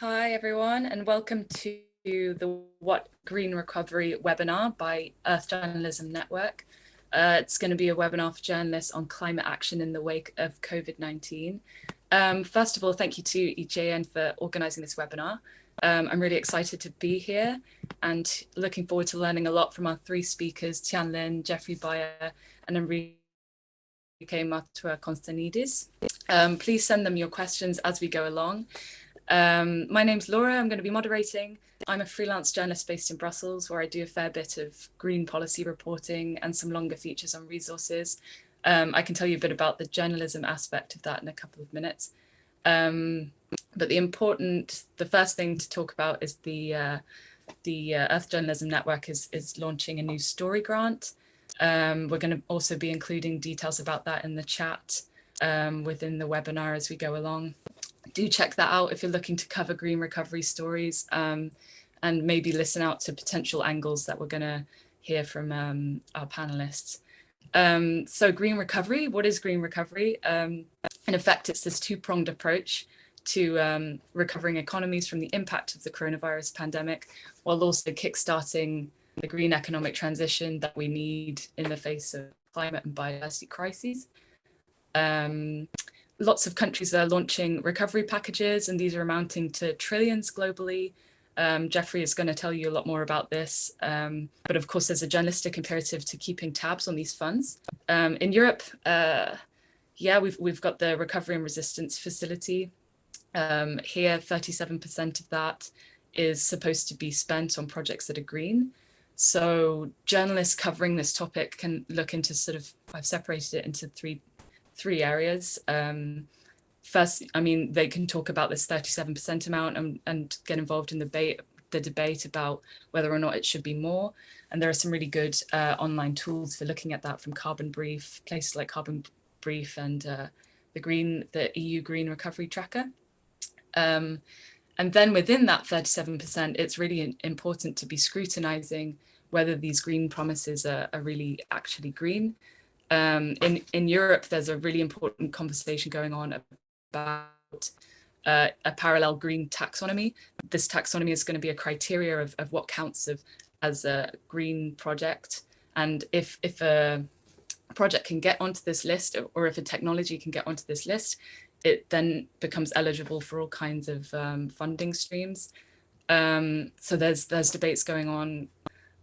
Hi, everyone, and welcome to the What Green Recovery webinar by Earth Journalism Network. Uh, it's going to be a webinar for journalists on climate action in the wake of COVID-19. Um, first of all, thank you to EJN for organising this webinar. Um, I'm really excited to be here and looking forward to learning a lot from our three speakers, Tian Lin, Jeffrey Beyer, and Enrique Maurtua Constanidis. Um, please send them your questions as we go along. Um, my name's Laura, I'm going to be moderating. I'm a freelance journalist based in Brussels, where I do a fair bit of green policy reporting and some longer features on resources. Um, I can tell you a bit about the journalism aspect of that in a couple of minutes. Um, but the important, the first thing to talk about is the uh, the uh, Earth Journalism Network is, is launching a new story grant. Um, we're going to also be including details about that in the chat um, within the webinar as we go along do check that out if you're looking to cover green recovery stories um, and maybe listen out to potential angles that we're going to hear from um, our panelists. Um, so green recovery, what is green recovery? Um, in effect, it's this two-pronged approach to um, recovering economies from the impact of the coronavirus pandemic, while also kickstarting the green economic transition that we need in the face of climate and biodiversity crises. Um, lots of countries are launching recovery packages and these are amounting to trillions globally. Um, Jeffrey is going to tell you a lot more about this. Um, but of course, there's a journalistic imperative to keeping tabs on these funds. Um, in Europe, uh, yeah, we've, we've got the Recovery and Resilience Facility. Um, here, 37% of that is supposed to be spent on projects that are green. So journalists covering this topic can look into sort of, I've separated it into three three areas. Um, first, I mean, they can talk about this 37% amount and, and get involved in the debate, the debate about whether or not it should be more. And there are some really good uh, online tools for looking at that from Carbon Brief, places like Carbon Brief and uh, the Green, the EU Green Recovery Tracker. Um, and then within that 37%, it's really important to be scrutinizing whether these green promises are, are really actually green um, in, in Europe, there's a really important conversation going on about uh, a parallel green taxonomy. This taxonomy is going to be a criteria of, of what counts of, as a green project. And if, if a project can get onto this list or if a technology can get onto this list, it then becomes eligible for all kinds of um, funding streams. Um, so there's there's debates going on,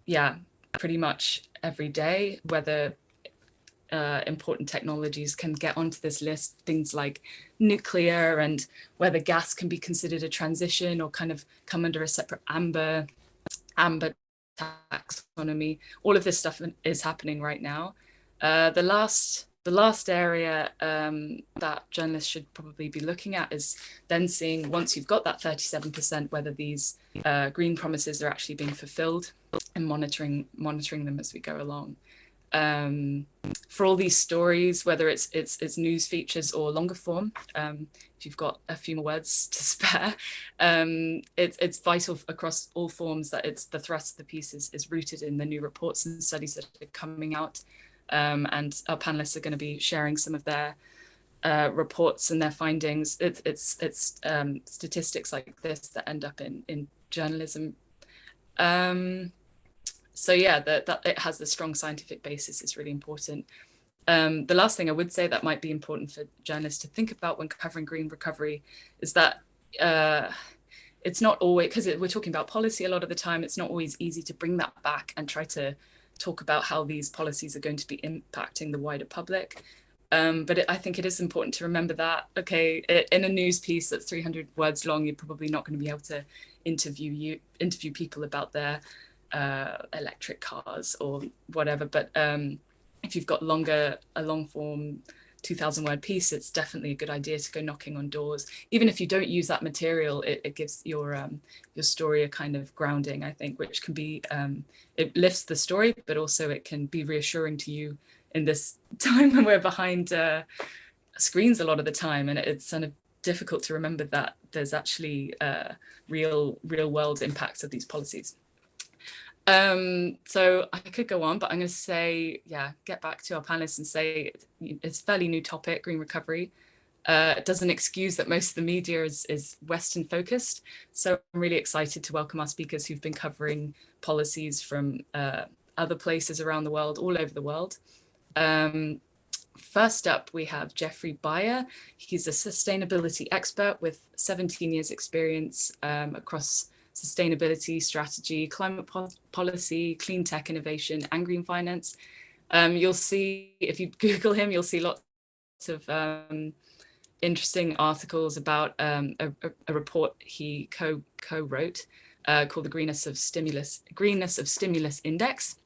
yeah, pretty much every day, whether uh, important technologies can get onto this list, things like nuclear and whether gas can be considered a transition or kind of come under a separate amber, amber taxonomy. All of this stuff is happening right now. Uh, the last the last area um, that journalists should probably be looking at is then seeing once you've got that 37% whether these uh, green promises are actually being fulfilled and monitoring monitoring them as we go along um, for all these stories, whether it's it's it's news features or longer form. Um, if you've got a few more words to spare, um, it's it's vital across all forms that it's the thrust of the piece is, is rooted in the new reports and studies that are coming out. Um, and our panelists are going to be sharing some of their uh, reports and their findings. It's it's it's um, statistics like this that end up in in journalism. Um, so yeah, that, that it has a strong scientific basis is really important. Um, the last thing I would say that might be important for journalists to think about when covering green recovery is that uh, it's not always, because we're talking about policy a lot of the time, it's not always easy to bring that back and try to talk about how these policies are going to be impacting the wider public. Um, but it, I think it is important to remember that, okay, in a news piece that's 300 words long, you're probably not going to be able to interview you interview people about their uh, electric cars or whatever. But um, if you've got longer, a long form 2000 word piece, it's definitely a good idea to go knocking on doors. Even if you don't use that material, it, it gives your um, your story a kind of grounding, I think, which can be, um, it lifts the story, but also it can be reassuring to you in this time when we're behind uh, screens a lot of the time. And it's kind of difficult to remember that there's actually uh, real, real world impacts of these policies. Um, so I could go on, but I'm going to say, yeah, get back to our panelists and say it's a fairly new topic, green recovery. uh, doesn't excuse that most of the media is, is Western focused. So I'm really excited to welcome our speakers who've been covering policies from uh, other places around the world, all over the world. Um, first up, we have Jeffrey Beyer. He's a sustainability expert with 17 years experience um, across sustainability, strategy, climate po policy, clean tech innovation, and green finance. Um, you'll see, if you Google him, you'll see lots of um, interesting articles about um, a, a, report he co co-wrote uh, called the Greenness of Stimulus Greenness of Stimulus Index.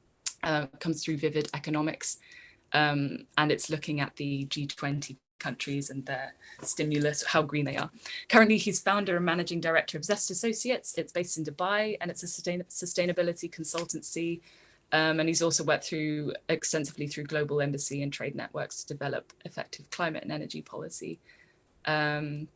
Uh, comes through Vivid Economics, um, and it's looking at the G20 countries and their stimulus, how green they are. Currently, he's founder and managing director of Zest Associates. It's based in Dubai and it's a sustain sustainability consultancy. Um, and he's also worked through extensively through global embassy and trade networks to develop effective climate and energy policy. Um,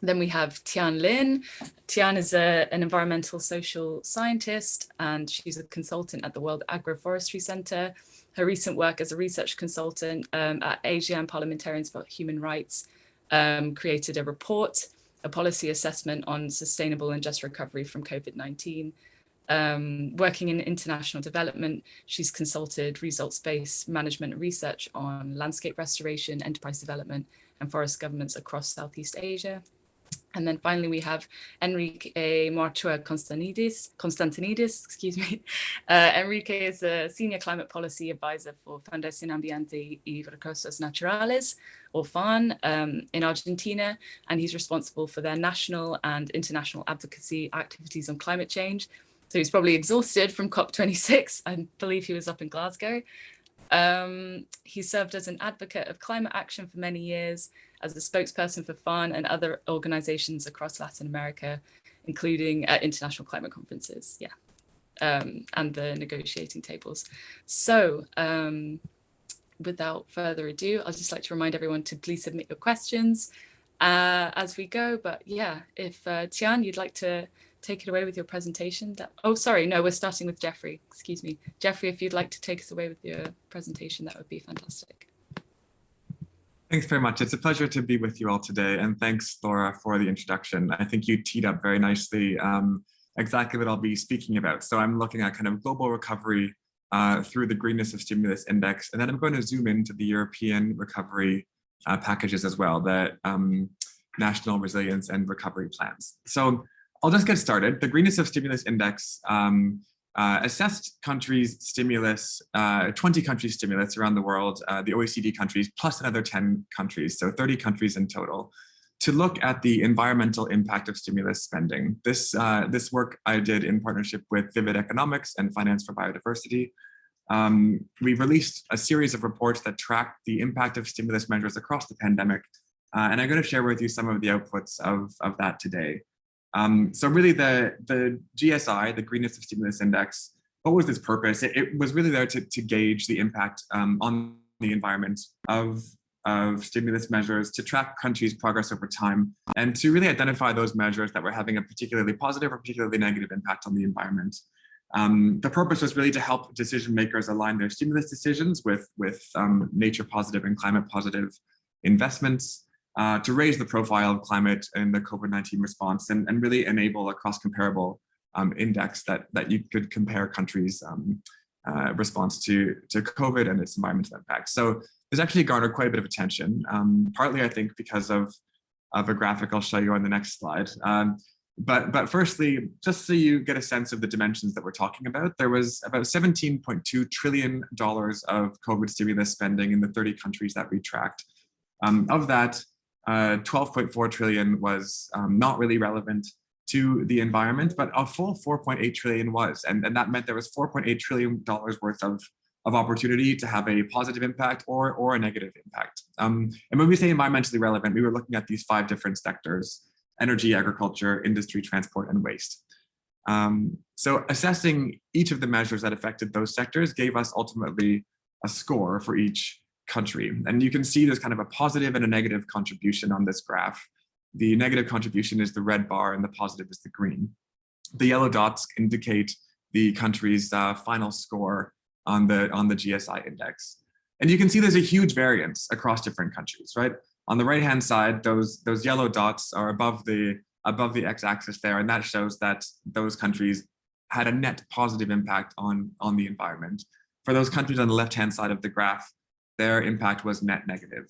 then we have Tian Lin. Tian is a, an environmental social scientist and she's a consultant at the World Agroforestry Center. Her recent work as a research consultant um, at ASEAN Parliamentarians for Human Rights um, created a report, a policy assessment on sustainable and just recovery from COVID-19. Um, working in international development, she's consulted results-based management research on landscape restoration, enterprise development, and forest governance across Southeast Asia. And then finally, we have Enrique Maurtua Konstantinidis, Konstantinidis, excuse me. Uh, Enrique is a senior climate policy advisor for Fundación Ambiente y Recursos Naturales, or FARN, um, in Argentina, and he's responsible for their national and international advocacy activities on climate change. So he's probably exhausted from COP26. I believe he was up in Glasgow. Um, he served as an advocate of climate action for many years, as a spokesperson for FARN and other organizations across Latin America, including at international climate conferences, yeah, um, and the negotiating tables. So um, without further ado, I'd just like to remind everyone to please submit your questions uh, as we go. But yeah, if uh, Tian, you'd like to take it away with your presentation. That, oh, sorry, no, we're starting with Jeffrey. Excuse me. Jeffrey, if you'd like to take us away with your presentation, that would be fantastic. Thanks very much. It's a pleasure to be with you all today. And thanks, Laura, for the introduction. I think you teed up very nicely um, exactly what I'll be speaking about. So I'm looking at kind of global recovery uh, through the Greenness of Stimulus Index. And then I'm going to zoom into the European recovery uh, packages as well, the um, national resilience and recovery plans. So I'll just get started. The Greenness of Stimulus Index um, uh, assessed countries' stimulus, uh, 20 countries' stimulus around the world, uh, the OECD countries, plus another 10 countries, so 30 countries in total, to look at the environmental impact of stimulus spending. This, uh, this work I did in partnership with Vivid Economics and Finance for Biodiversity. Um, we released a series of reports that track the impact of stimulus measures across the pandemic, uh, and I'm going to share with you some of the outputs of, of that today. Um, so really the, the GSI, the Greenness of Stimulus Index, what was its purpose? It, it was really there to, to gauge the impact um, on the environment of, of stimulus measures, to track countries' progress over time, and to really identify those measures that were having a particularly positive or particularly negative impact on the environment. Um, the purpose was really to help decision makers align their stimulus decisions with, with um, nature positive and climate positive investments, uh, to raise the profile of climate in the COVID-19 response and, and really enable a cross-comparable um, index that, that you could compare countries' um, uh, response to, to COVID and its environmental impact. So this actually garnered quite a bit of attention, um, partly I think because of, of a graphic I'll show you on the next slide. Um, but, but firstly, just so you get a sense of the dimensions that we're talking about, there was about $17.2 trillion of COVID stimulus spending in the 30 countries that we tracked. Um, of that, uh, 12.4 trillion was um, not really relevant to the environment, but a full 4.8 trillion was. And, and that meant there was 4.8 trillion dollars worth of, of opportunity to have a positive impact or, or a negative impact. Um, and when we say environmentally relevant, we were looking at these five different sectors, energy, agriculture, industry, transport, and waste. Um, so assessing each of the measures that affected those sectors gave us ultimately a score for each country. And you can see there's kind of a positive and a negative contribution on this graph. The negative contribution is the red bar and the positive is the green. The yellow dots indicate the country's uh, final score on the, on the GSI index. And you can see there's a huge variance across different countries, right? On the right-hand side, those, those yellow dots are above the, above the x-axis there, and that shows that those countries had a net positive impact on, on the environment. For those countries on the left-hand side of the graph, their impact was net negative.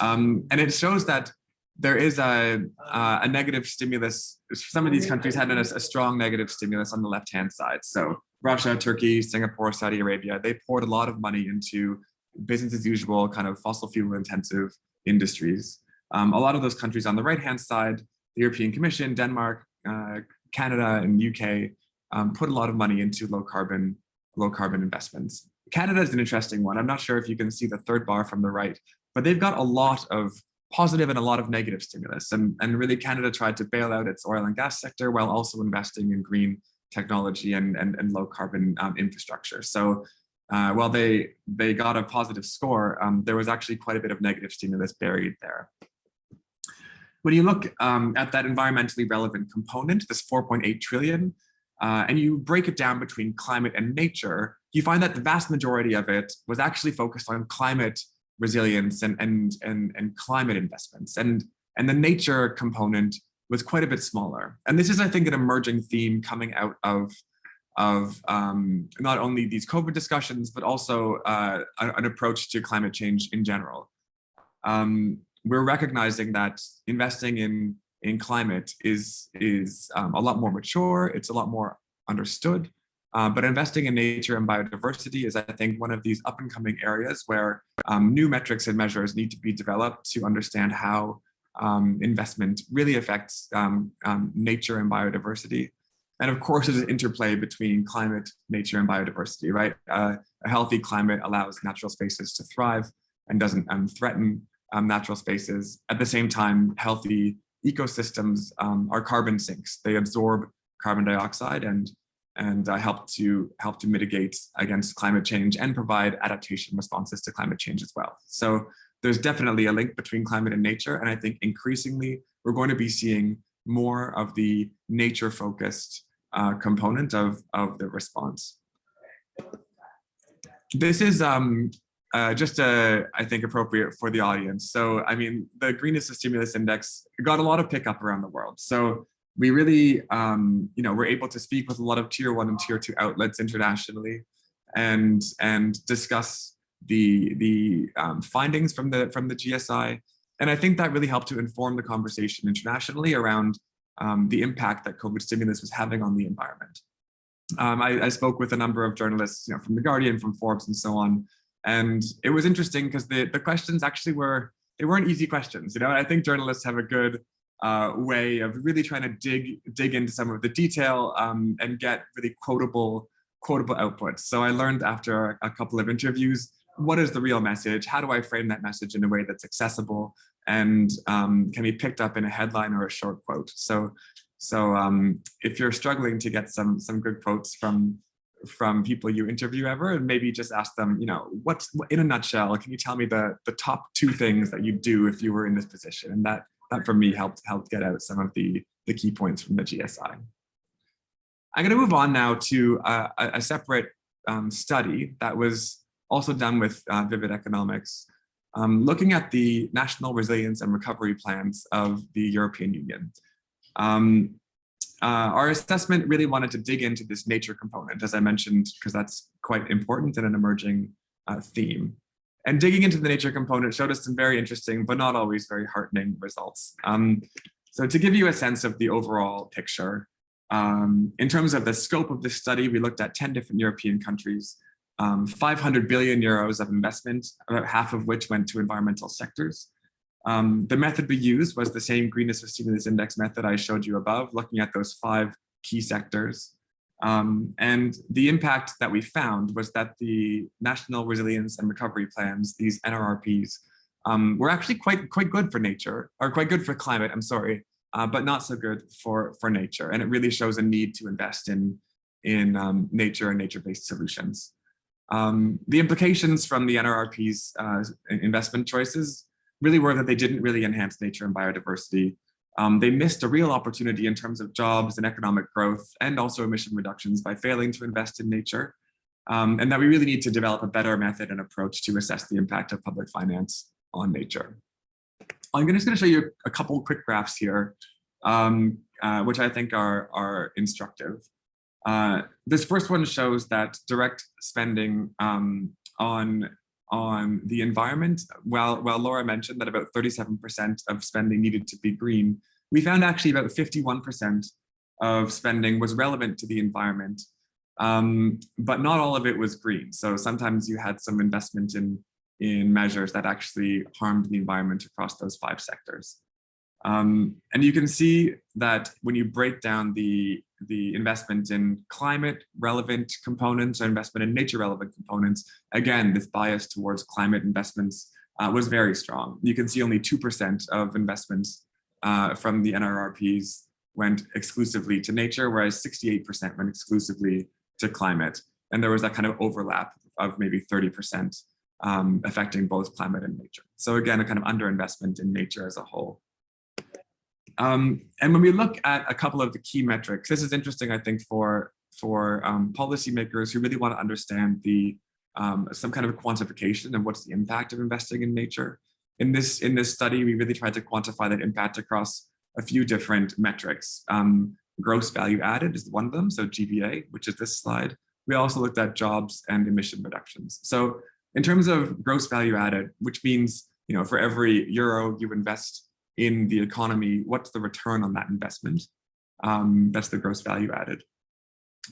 Um, and it shows that there is a, a negative stimulus. Some of these countries had a, a strong negative stimulus on the left-hand side. So Russia, Turkey, Singapore, Saudi Arabia, they poured a lot of money into business as usual, kind of fossil fuel intensive industries. Um, a lot of those countries on the right-hand side, the European Commission, Denmark, uh, Canada, and UK um, put a lot of money into low carbon, low carbon investments. Canada is an interesting one. I'm not sure if you can see the third bar from the right, but they've got a lot of positive and a lot of negative stimulus. And, and really Canada tried to bail out its oil and gas sector while also investing in green technology and, and, and low carbon um, infrastructure. So uh, while they, they got a positive score, um, there was actually quite a bit of negative stimulus buried there. When you look um, at that environmentally relevant component, this 4.8 trillion, uh, and you break it down between climate and nature, you find that the vast majority of it was actually focused on climate resilience and, and, and, and climate investments. And, and the nature component was quite a bit smaller. And this is, I think, an emerging theme coming out of, of um, not only these COVID discussions, but also uh, an approach to climate change in general. Um, we're recognizing that investing in, in climate is, is um, a lot more mature, it's a lot more understood, uh, but investing in nature and biodiversity is, I think, one of these up and coming areas where um, new metrics and measures need to be developed to understand how um, investment really affects um, um nature and biodiversity. And of course, there's an interplay between climate, nature, and biodiversity, right? Uh, a healthy climate allows natural spaces to thrive and doesn't um, threaten um, natural spaces. At the same time, healthy ecosystems are carbon sinks. They absorb carbon dioxide and and uh, help to help to mitigate against climate change and provide adaptation responses to climate change as well. So there's definitely a link between climate and nature. And I think increasingly we're going to be seeing more of the nature focused uh, component of, of the response. This is um, uh, just, uh, I think, appropriate for the audience. So, I mean, the Greenness of Stimulus Index got a lot of pickup around the world. So we really, um, you know, we're able to speak with a lot of tier one and tier two outlets internationally and, and discuss the, the um, findings from the, from the GSI. And I think that really helped to inform the conversation internationally around um, the impact that COVID stimulus was having on the environment. Um, I, I, spoke with a number of journalists, you know, from The Guardian, from Forbes and so on. And it was interesting because the, the questions actually were, they weren't easy questions. You know, I think journalists have a good uh, way of really trying to dig dig into some of the detail um, and get really quotable quotable outputs. So I learned after a couple of interviews, what is the real message? How do I frame that message in a way that's accessible and um, can be picked up in a headline or a short quote? So, so um, if you're struggling to get some some good quotes from from people you interview ever, and maybe just ask them, you know, what's in a nutshell, can you tell me the the top two things that you'd do if you were in this position? And that that for me helped helped get out some of the, the key points from the GSI. I'm going to move on now to a, a separate um, study that was also done with uh, Vivid Economics, um, looking at the national resilience and recovery plans of the European Union. Um, uh, our assessment really wanted to dig into this nature component, as I mentioned, because that's quite important and an emerging uh, theme. And digging into the nature component showed us some very interesting, but not always very heartening results. Um, so to give you a sense of the overall picture, um, in terms of the scope of this study, we looked at 10 different European countries, um, 500 billion euros of investment, about half of which went to environmental sectors. Um, the method we used was the same greenness of stimulus index method I showed you above, looking at those five key sectors. Um, and the impact that we found was that the National Resilience and Recovery Plans, these NRRPs, um, were actually quite, quite good for nature, or quite good for climate, I'm sorry, uh, but not so good for, for nature. And it really shows a need to invest in, in um, nature and nature-based solutions. Um, the implications from the NRRP's uh, investment choices really were that they didn't really enhance nature and biodiversity, um, they missed a real opportunity in terms of jobs and economic growth and also emission reductions by failing to invest in nature. Um, and that we really need to develop a better method and approach to assess the impact of public finance on nature. I'm just going to show you a couple quick graphs here, um, uh, which I think are, are instructive. Uh, this first one shows that direct spending um, on on the environment, while, while Laura mentioned that about 37% of spending needed to be green, we found actually about 51% of spending was relevant to the environment, um, but not all of it was green. So sometimes you had some investment in, in measures that actually harmed the environment across those five sectors. Um, and you can see that when you break down the, the investment in climate relevant components or investment in nature relevant components, again, this bias towards climate investments uh, was very strong. You can see only 2% of investments uh, from the NRRPs went exclusively to nature, whereas 68% went exclusively to climate. And there was that kind of overlap of maybe 30% um, affecting both climate and nature. So again, a kind of underinvestment in nature as a whole. Um, and when we look at a couple of the key metrics, this is interesting, I think, for, for um, policymakers who really want to understand the um, some kind of quantification of what's the impact of investing in nature. In this, in this study, we really tried to quantify that impact across a few different metrics. Um, gross value added is one of them, so GVA, which is this slide. We also looked at jobs and emission reductions. So in terms of gross value added, which means, you know, for every euro you invest in the economy, what's the return on that investment? Um, that's the gross value added.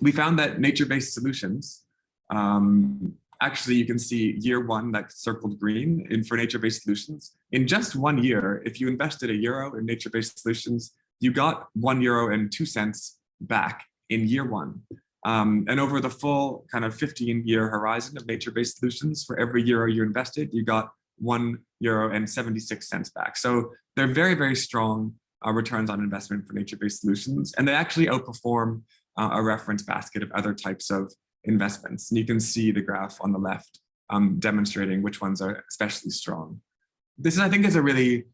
We found that nature-based solutions, um, actually you can see year one that circled green in for nature-based solutions. In just one year, if you invested a euro in nature-based solutions, you got one euro and two cents back in year one. Um, and over the full kind of 15 year horizon of nature-based solutions, for every euro you invested, you got one euro and 76 cents back. So they're very, very strong uh, returns on investment for nature-based solutions, and they actually outperform uh, a reference basket of other types of investments. And you can see the graph on the left um, demonstrating which ones are especially strong. This, is, I think, is a really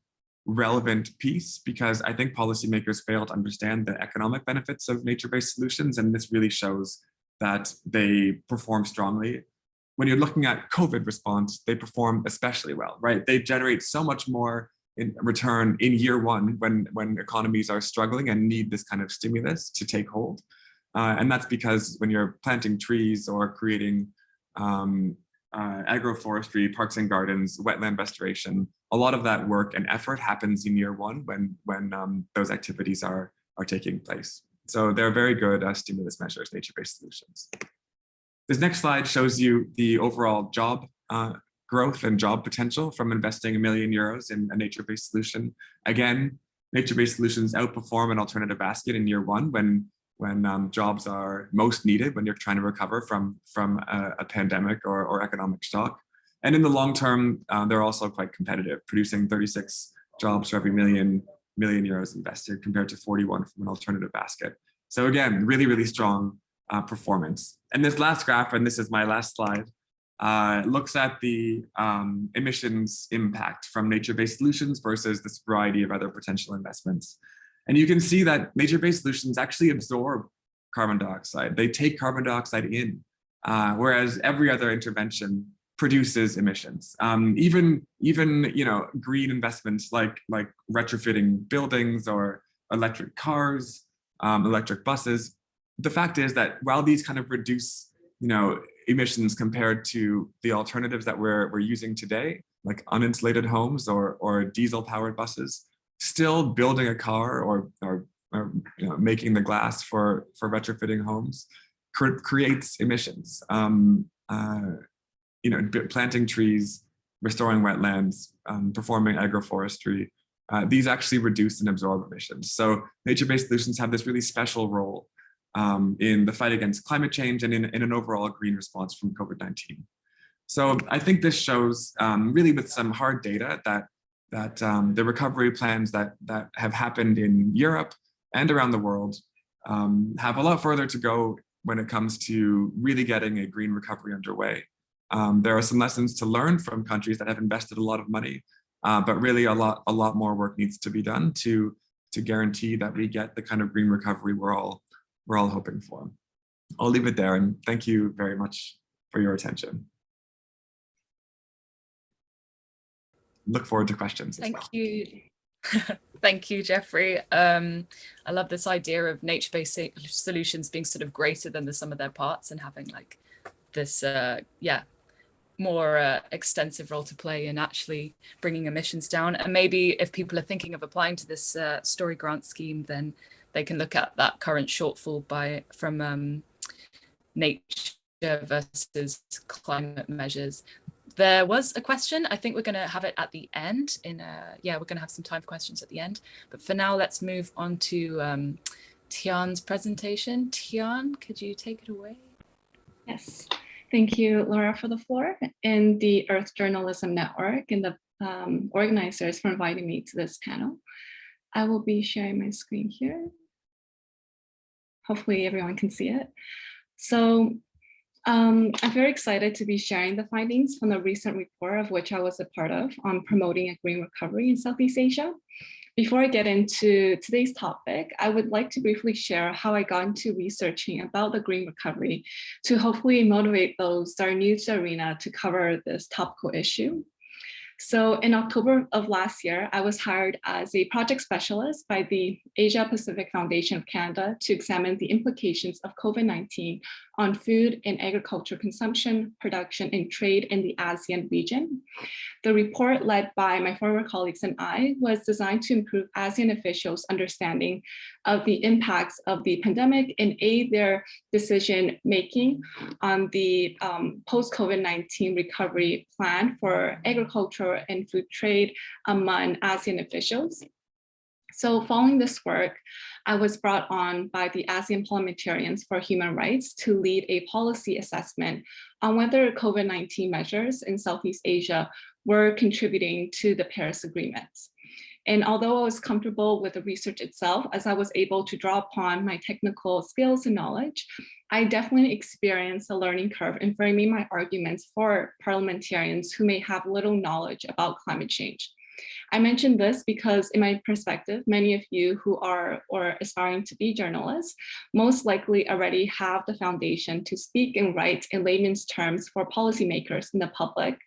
relevant piece because I think policymakers fail to understand the economic benefits of nature-based solutions, and this really shows that they perform strongly when you're looking at COVID response, they perform especially well, right? They generate so much more in return in year one when, when economies are struggling and need this kind of stimulus to take hold. Uh, and that's because when you're planting trees or creating um, uh, agroforestry, parks and gardens, wetland restoration, a lot of that work and effort happens in year one when, when um, those activities are, are taking place. So they're very good uh, stimulus measures, nature-based solutions. This next slide shows you the overall job uh, growth and job potential from investing a million euros in a nature-based solution. Again, nature-based solutions outperform an alternative basket in year one when when um, jobs are most needed, when you're trying to recover from, from a, a pandemic or, or, economic shock. And in the long term, uh, they're also quite competitive, producing 36 jobs for every million million euros invested compared to 41 from an alternative basket. So again, really, really strong uh, performance. And this last graph, and this is my last slide, uh, looks at the um, emissions impact from nature-based solutions versus this variety of other potential investments. And you can see that nature-based solutions actually absorb carbon dioxide. They take carbon dioxide in, uh, whereas every other intervention produces emissions. Um, even even you know green investments like like retrofitting buildings or electric cars, um, electric buses the fact is that while these kind of reduce, you know, emissions compared to the alternatives that we're, we're using today, like uninsulated homes or, or diesel powered buses, still building a car or, or, or you know, making the glass for, for retrofitting homes cre creates emissions. Um, uh, you know, planting trees, restoring wetlands, um, performing agroforestry, uh, these actually reduce and absorb emissions. So nature-based solutions have this really special role um, in the fight against climate change and in, in an overall green response from COVID-19. So I think this shows um, really with some hard data that that um, the recovery plans that that have happened in Europe and around the world um, have a lot further to go when it comes to really getting a green recovery underway. Um, there are some lessons to learn from countries that have invested a lot of money, uh, but really a lot a lot more work needs to be done to to guarantee that we get the kind of green recovery we're all we're all hoping for. I'll leave it there and thank you very much for your attention. look forward to questions. Thank well. you. Thank you, Jeffrey. Um, I love this idea of nature-based solutions being sort of greater than the sum of their parts and having like this, uh, yeah, more uh, extensive role to play in actually bringing emissions down. And maybe if people are thinking of applying to this uh, story grant scheme, then they can look at that current shortfall by from um, nature versus climate measures. There was a question. I think we're going to have it at the end. In a, yeah, we're going to have some time for questions at the end. But for now, let's move on to um, Tian's presentation. Tian, could you take it away? Yes. Thank you, Laura, for the floor and the Earth Journalism Network and the um, organizers for inviting me to this panel. I will be sharing my screen here. Hopefully everyone can see it. So um, I'm very excited to be sharing the findings from the recent report of which I was a part of on promoting a green recovery in Southeast Asia. Before I get into today's topic, I would like to briefly share how I got into researching about the green recovery to hopefully motivate those that are new to arena to cover this topical issue. So in October of last year, I was hired as a project specialist by the Asia Pacific Foundation of Canada to examine the implications of COVID-19 on food and agriculture consumption, production, and trade in the ASEAN region. The report led by my former colleagues and I was designed to improve ASEAN officials' understanding of the impacts of the pandemic and aid their decision making on the um, post-COVID-19 recovery plan for agriculture and food trade among ASEAN officials. So following this work, I was brought on by the ASEAN Parliamentarians for Human Rights to lead a policy assessment on whether COVID-19 measures in Southeast Asia were contributing to the Paris Agreement. And although I was comfortable with the research itself, as I was able to draw upon my technical skills and knowledge, I definitely experienced a learning curve in framing my arguments for parliamentarians who may have little knowledge about climate change. I mention this because in my perspective, many of you who are or aspiring to be journalists most likely already have the foundation to speak and write in layman's terms for policymakers in the public.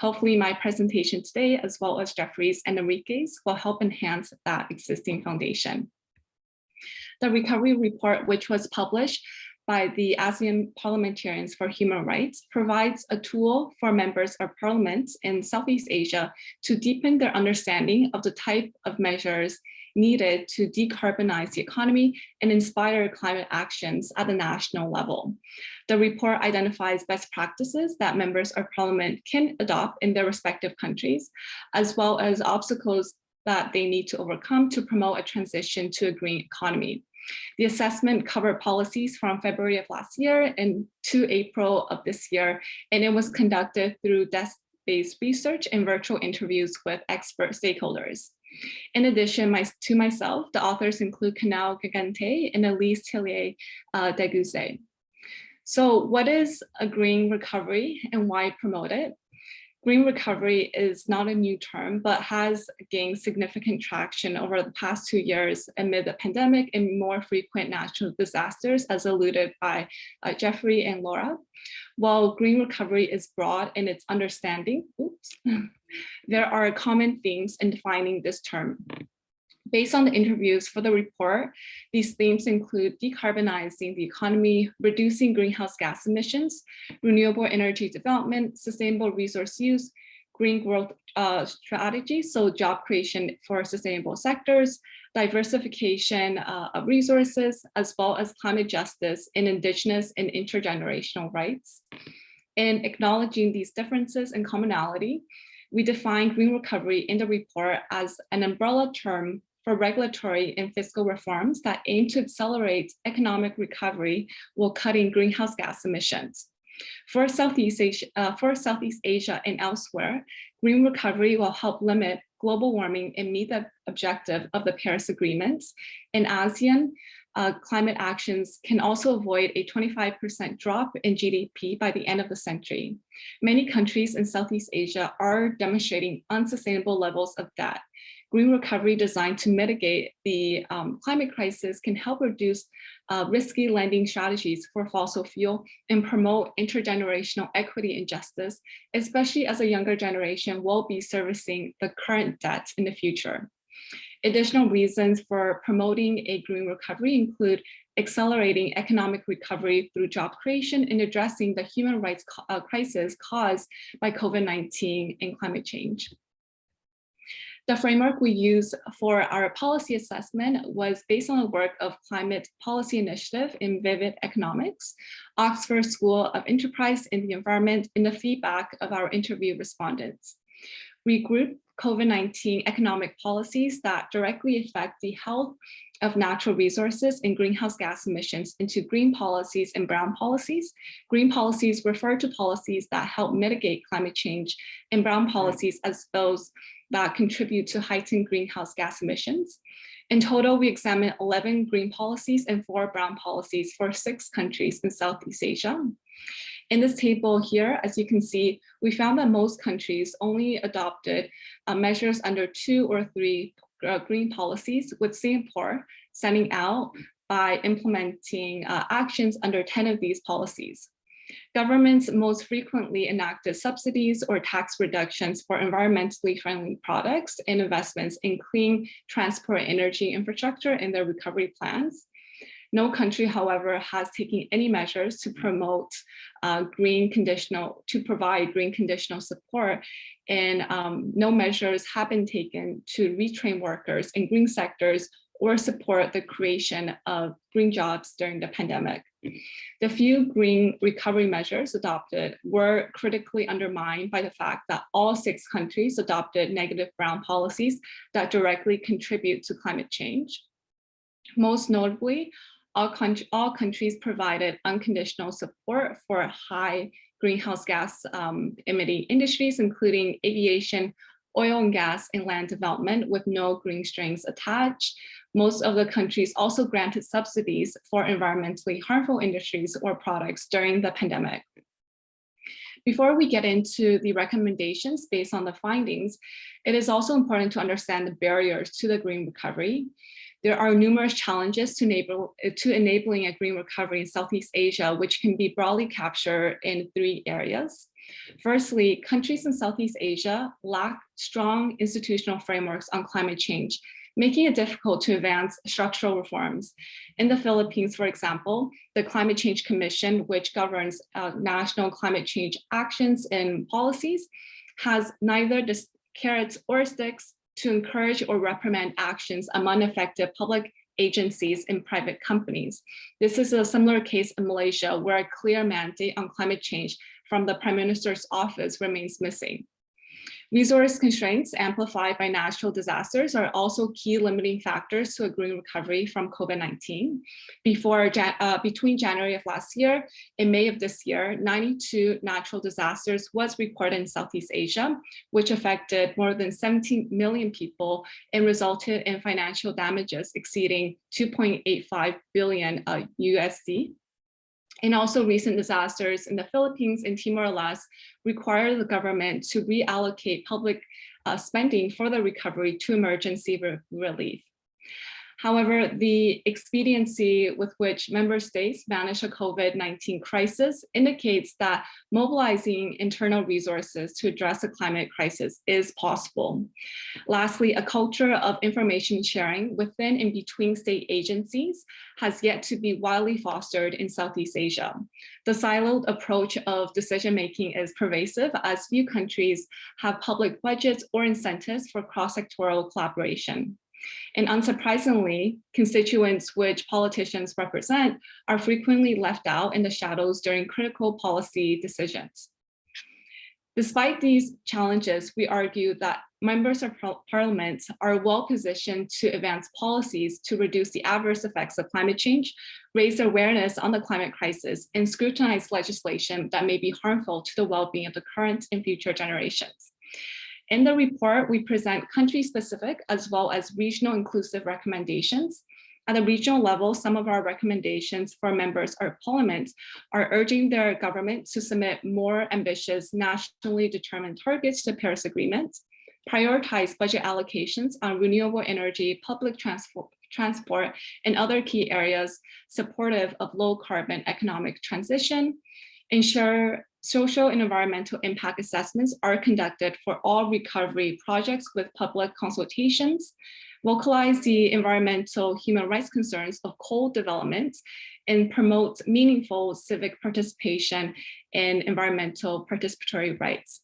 Hopefully my presentation today, as well as Jeffrey's and Enrique's, will help enhance that existing foundation. The recovery report, which was published by the ASEAN Parliamentarians for Human Rights provides a tool for members of parliaments in Southeast Asia to deepen their understanding of the type of measures needed to decarbonize the economy and inspire climate actions at the national level. The report identifies best practices that members of parliament can adopt in their respective countries, as well as obstacles that they need to overcome to promote a transition to a green economy. The assessment covered policies from February of last year and to April of this year, and it was conducted through desk-based research and virtual interviews with expert stakeholders. In addition my, to myself, the authors include Canal Gigante and Elise Tillier uh, Deguze. So what is a green recovery and why promote it? Green recovery is not a new term, but has gained significant traction over the past two years amid the pandemic and more frequent natural disasters, as alluded by uh, Jeffrey and Laura. While green recovery is broad in its understanding, oops, there are common themes in defining this term. Based on the interviews for the report, these themes include decarbonizing the economy, reducing greenhouse gas emissions, renewable energy development, sustainable resource use, green growth uh, strategies, so job creation for sustainable sectors, diversification uh, of resources, as well as climate justice in indigenous and intergenerational rights. In acknowledging these differences and commonality, we define green recovery in the report as an umbrella term for regulatory and fiscal reforms that aim to accelerate economic recovery while cutting greenhouse gas emissions. For Southeast Asia, uh, for Southeast Asia and elsewhere, green recovery will help limit global warming and meet the objective of the Paris agreements. In ASEAN, uh, climate actions can also avoid a 25% drop in GDP by the end of the century. Many countries in Southeast Asia are demonstrating unsustainable levels of debt, green recovery designed to mitigate the um, climate crisis can help reduce uh, risky lending strategies for fossil fuel and promote intergenerational equity and justice, especially as a younger generation will be servicing the current debt in the future. Additional reasons for promoting a green recovery include accelerating economic recovery through job creation and addressing the human rights uh, crisis caused by COVID-19 and climate change. The framework we use for our policy assessment was based on the work of Climate Policy Initiative in Vivid Economics, Oxford School of Enterprise and the Environment, and the feedback of our interview respondents. We grouped COVID-19 economic policies that directly affect the health of natural resources and greenhouse gas emissions into green policies and brown policies. Green policies refer to policies that help mitigate climate change and brown policies as those that contribute to heightened greenhouse gas emissions. In total, we examined 11 green policies and four brown policies for six countries in Southeast Asia. In this table here, as you can see, we found that most countries only adopted uh, measures under two or three uh, green policies, with Singapore standing out by implementing uh, actions under 10 of these policies. Governments most frequently enacted subsidies or tax reductions for environmentally friendly products and investments in clean transport energy infrastructure in their recovery plans. No country, however, has taken any measures to promote uh, green conditional, to provide green conditional support and um, no measures have been taken to retrain workers in green sectors or support the creation of green jobs during the pandemic. The few green recovery measures adopted were critically undermined by the fact that all six countries adopted negative brown policies that directly contribute to climate change. Most notably, all, country, all countries provided unconditional support for high greenhouse gas um, emitting industries, including aviation, oil and gas, and land development with no green strings attached. Most of the countries also granted subsidies for environmentally harmful industries or products during the pandemic. Before we get into the recommendations based on the findings, it is also important to understand the barriers to the green recovery. There are numerous challenges to, enable, to enabling a green recovery in Southeast Asia, which can be broadly captured in three areas. Firstly, countries in Southeast Asia lack strong institutional frameworks on climate change, making it difficult to advance structural reforms. In the Philippines, for example, the Climate Change Commission, which governs uh, national climate change actions and policies, has neither the carrots or sticks to encourage or reprimand actions among affected public agencies and private companies. This is a similar case in Malaysia where a clear mandate on climate change from the Prime Minister's office remains missing. Resource constraints amplified by natural disasters are also key limiting factors to a green recovery from COVID-19. Before uh, between January of last year and May of this year, 92 natural disasters was reported in Southeast Asia, which affected more than 17 million people and resulted in financial damages exceeding 2.85 billion uh, USD and also recent disasters in the Philippines and Timor-Leste require the government to reallocate public uh, spending for the recovery to emergency re relief. However, the expediency with which member states manage a COVID-19 crisis indicates that mobilizing internal resources to address a climate crisis is possible. Lastly, a culture of information sharing within and between state agencies has yet to be widely fostered in Southeast Asia. The siloed approach of decision-making is pervasive as few countries have public budgets or incentives for cross-sectoral collaboration. And unsurprisingly, constituents which politicians represent are frequently left out in the shadows during critical policy decisions. Despite these challenges, we argue that members of parliament are well positioned to advance policies to reduce the adverse effects of climate change, raise awareness on the climate crisis, and scrutinize legislation that may be harmful to the well-being of the current and future generations. In the report, we present country-specific as well as regional inclusive recommendations. At the regional level, some of our recommendations for members of parliament are urging their government to submit more ambitious nationally determined targets to Paris Agreement, prioritize budget allocations on renewable energy, public transport, transport, and other key areas supportive of low carbon economic transition, ensure social and environmental impact assessments are conducted for all recovery projects with public consultations, vocalize the environmental human rights concerns of coal development, and promote meaningful civic participation in environmental participatory rights.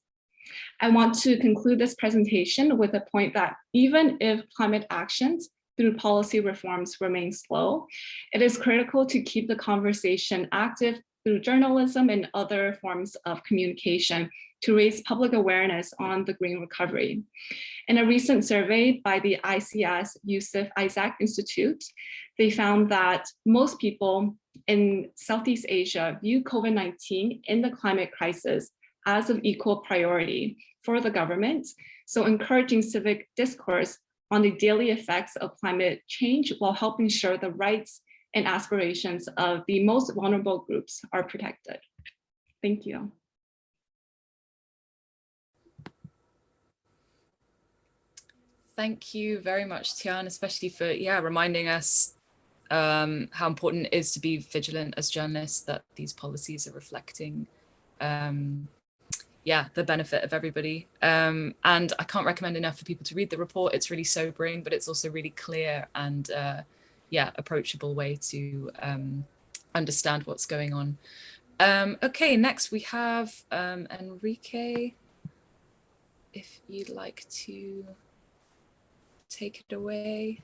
I want to conclude this presentation with a point that even if climate actions through policy reforms remain slow, it is critical to keep the conversation active through journalism and other forms of communication to raise public awareness on the green recovery. In a recent survey by the ISEAS Yusof Ishak Institute, they found that most people in Southeast Asia view COVID-19 in the climate crisis as of equal priority for the government. So encouraging civic discourse on the daily effects of climate change while helping ensure the rights and aspirations of the most vulnerable groups are protected. Thank you. Thank you very much, Tian, especially for yeah reminding us um, how important it is to be vigilant as journalists that these policies are reflecting um, yeah, the benefit of everybody. Um, and I can't recommend enough for people to read the report. It's really sobering, but it's also really clear and uh, yeah, approachable way to um, understand what's going on. Um, okay, next we have um, Enrique. If you'd like to take it away.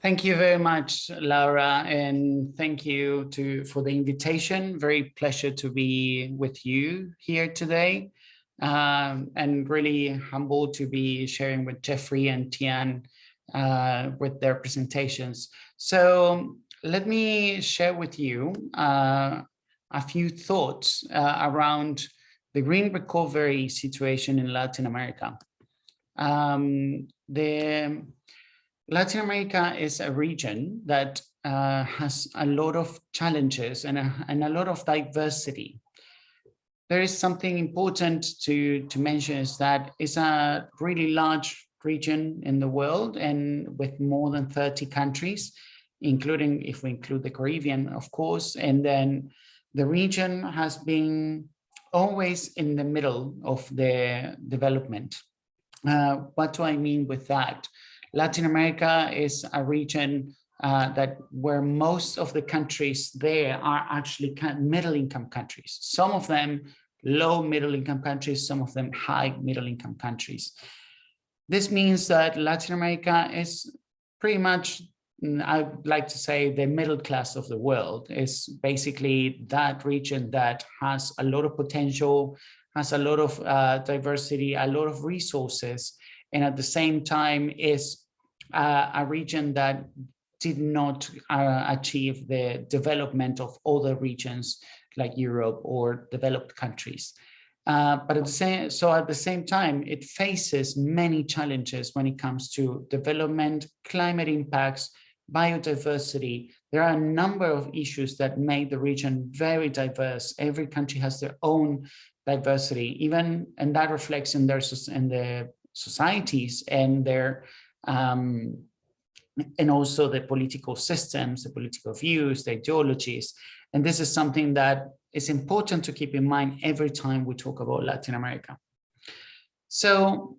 Thank you very much, Laura, and thank you to for the invitation. Very pleasure to be with you here today, um, and really humbled to be sharing with Jeffrey and Tian uh, with their presentations. So let me share with you uh, a few thoughts uh, around the green recovery situation in Latin America. Um, the Latin America is a region that uh, has a lot of challenges and a, and a lot of diversity. There is something important to, to mention is that it's a really large region in the world and with more than 30 countries, including if we include the Caribbean, of course, and then the region has been always in the middle of the development. Uh, what do I mean with that? Latin America is a region uh, that where most of the countries there are actually middle income countries. Some of them low middle income countries, some of them high middle income countries. This means that Latin America is pretty much, mm, I'd like to say the middle class of the world is basically that region that has a lot of potential, has a lot of uh, diversity, a lot of resources, and at the same time is uh, a region that did not uh, achieve the development of other regions like Europe or developed countries. Uh, but at the same, so at the same time, it faces many challenges when it comes to development, climate impacts, biodiversity. There are a number of issues that make the region very diverse. Every country has their own diversity, even and that reflects in their in the societies and their um, and also the political systems, the political views, the ideologies. And this is something that is important to keep in mind every time we talk about Latin America. So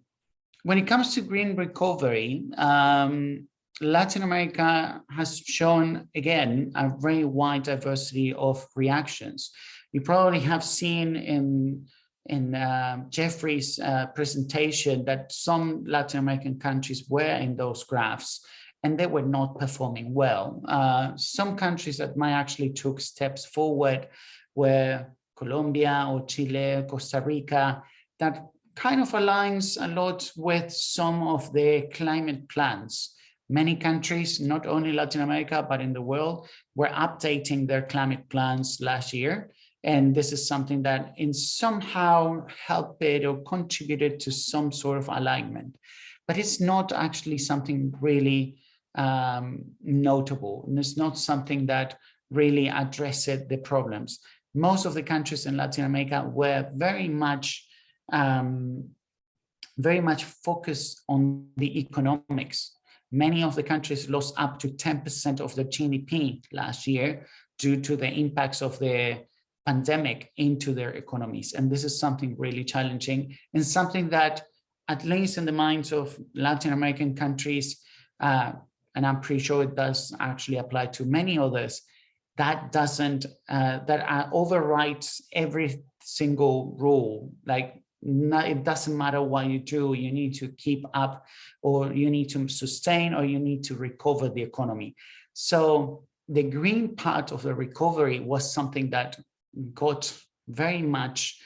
when it comes to green recovery, um, Latin America has shown, again, a very wide diversity of reactions. You probably have seen in in uh, Jeffrey's uh, presentation that some Latin American countries were in those graphs and they were not performing well. Uh, some countries that might actually took steps forward were Colombia or Chile, Costa Rica, that kind of aligns a lot with some of the climate plans. Many countries, not only Latin America, but in the world, were updating their climate plans last year. And this is something that in somehow helped it or contributed to some sort of alignment. But it's not actually something really um, notable. And it's not something that really addressed the problems. Most of the countries in Latin America were very much um, very much focused on the economics. Many of the countries lost up to 10% of their GDP last year due to the impacts of the pandemic into their economies. And this is something really challenging and something that, at least in the minds of Latin American countries, uh, and I'm pretty sure it does actually apply to many others, that doesn't, uh, that uh, overrides every single rule. Like not, it doesn't matter what you do, you need to keep up or you need to sustain or you need to recover the economy. So the green part of the recovery was something that got very much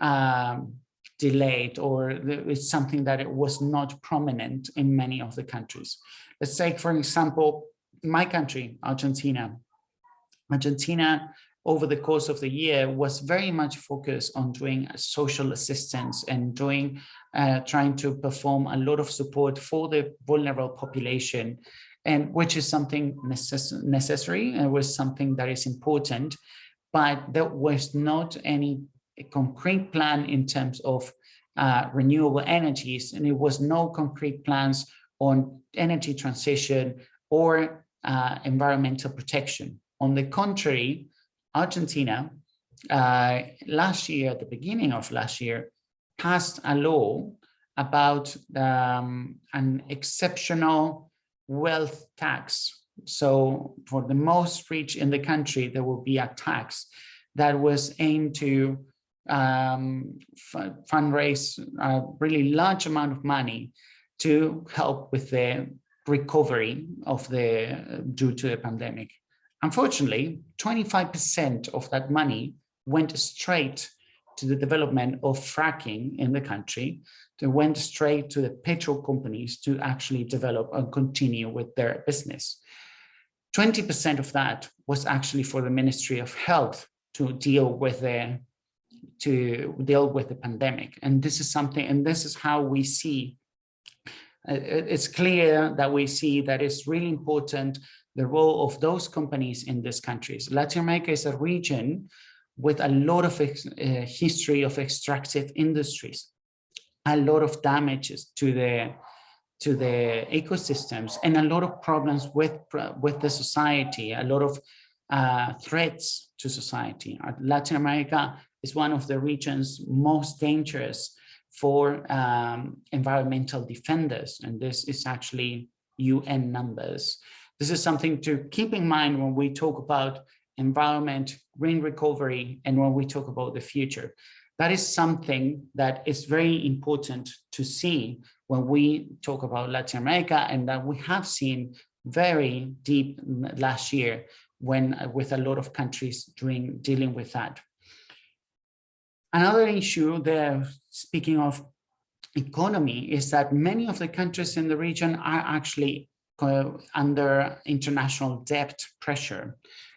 um, delayed or it's something that it was not prominent in many of the countries. Let's take, for example, my country, Argentina. Argentina, over the course of the year, was very much focused on doing social assistance and doing, uh, trying to perform a lot of support for the vulnerable population, and which is something necess necessary and was something that is important, but there was not any concrete plan in terms of uh, renewable energies, and it was no concrete plans on energy transition or uh, environmental protection. On the contrary, Argentina uh, last year, at the beginning of last year, passed a law about um, an exceptional wealth tax. So for the most rich in the country, there will be a tax that was aimed to um, fundraise a really large amount of money to help with the recovery of the due to the pandemic. Unfortunately, 25% of that money went straight to the development of fracking in the country. They went straight to the petrol companies to actually develop and continue with their business. 20% of that was actually for the Ministry of Health to deal with the to deal with the pandemic. And this is something, and this is how we see, uh, it's clear that we see that it's really important the role of those companies in these countries. Latin America is a region with a lot of uh, history of extractive industries, a lot of damages to the to the ecosystems and a lot of problems with with the society, a lot of uh, threats to society. Uh, Latin America is one of the regions most dangerous for um, environmental defenders, and this is actually UN numbers. This is something to keep in mind when we talk about environment, green recovery, and when we talk about the future. That is something that is very important to see when we talk about Latin America and that we have seen very deep last year when uh, with a lot of countries doing dealing with that. Another issue there, speaking of economy, is that many of the countries in the region are actually uh, under international debt pressure.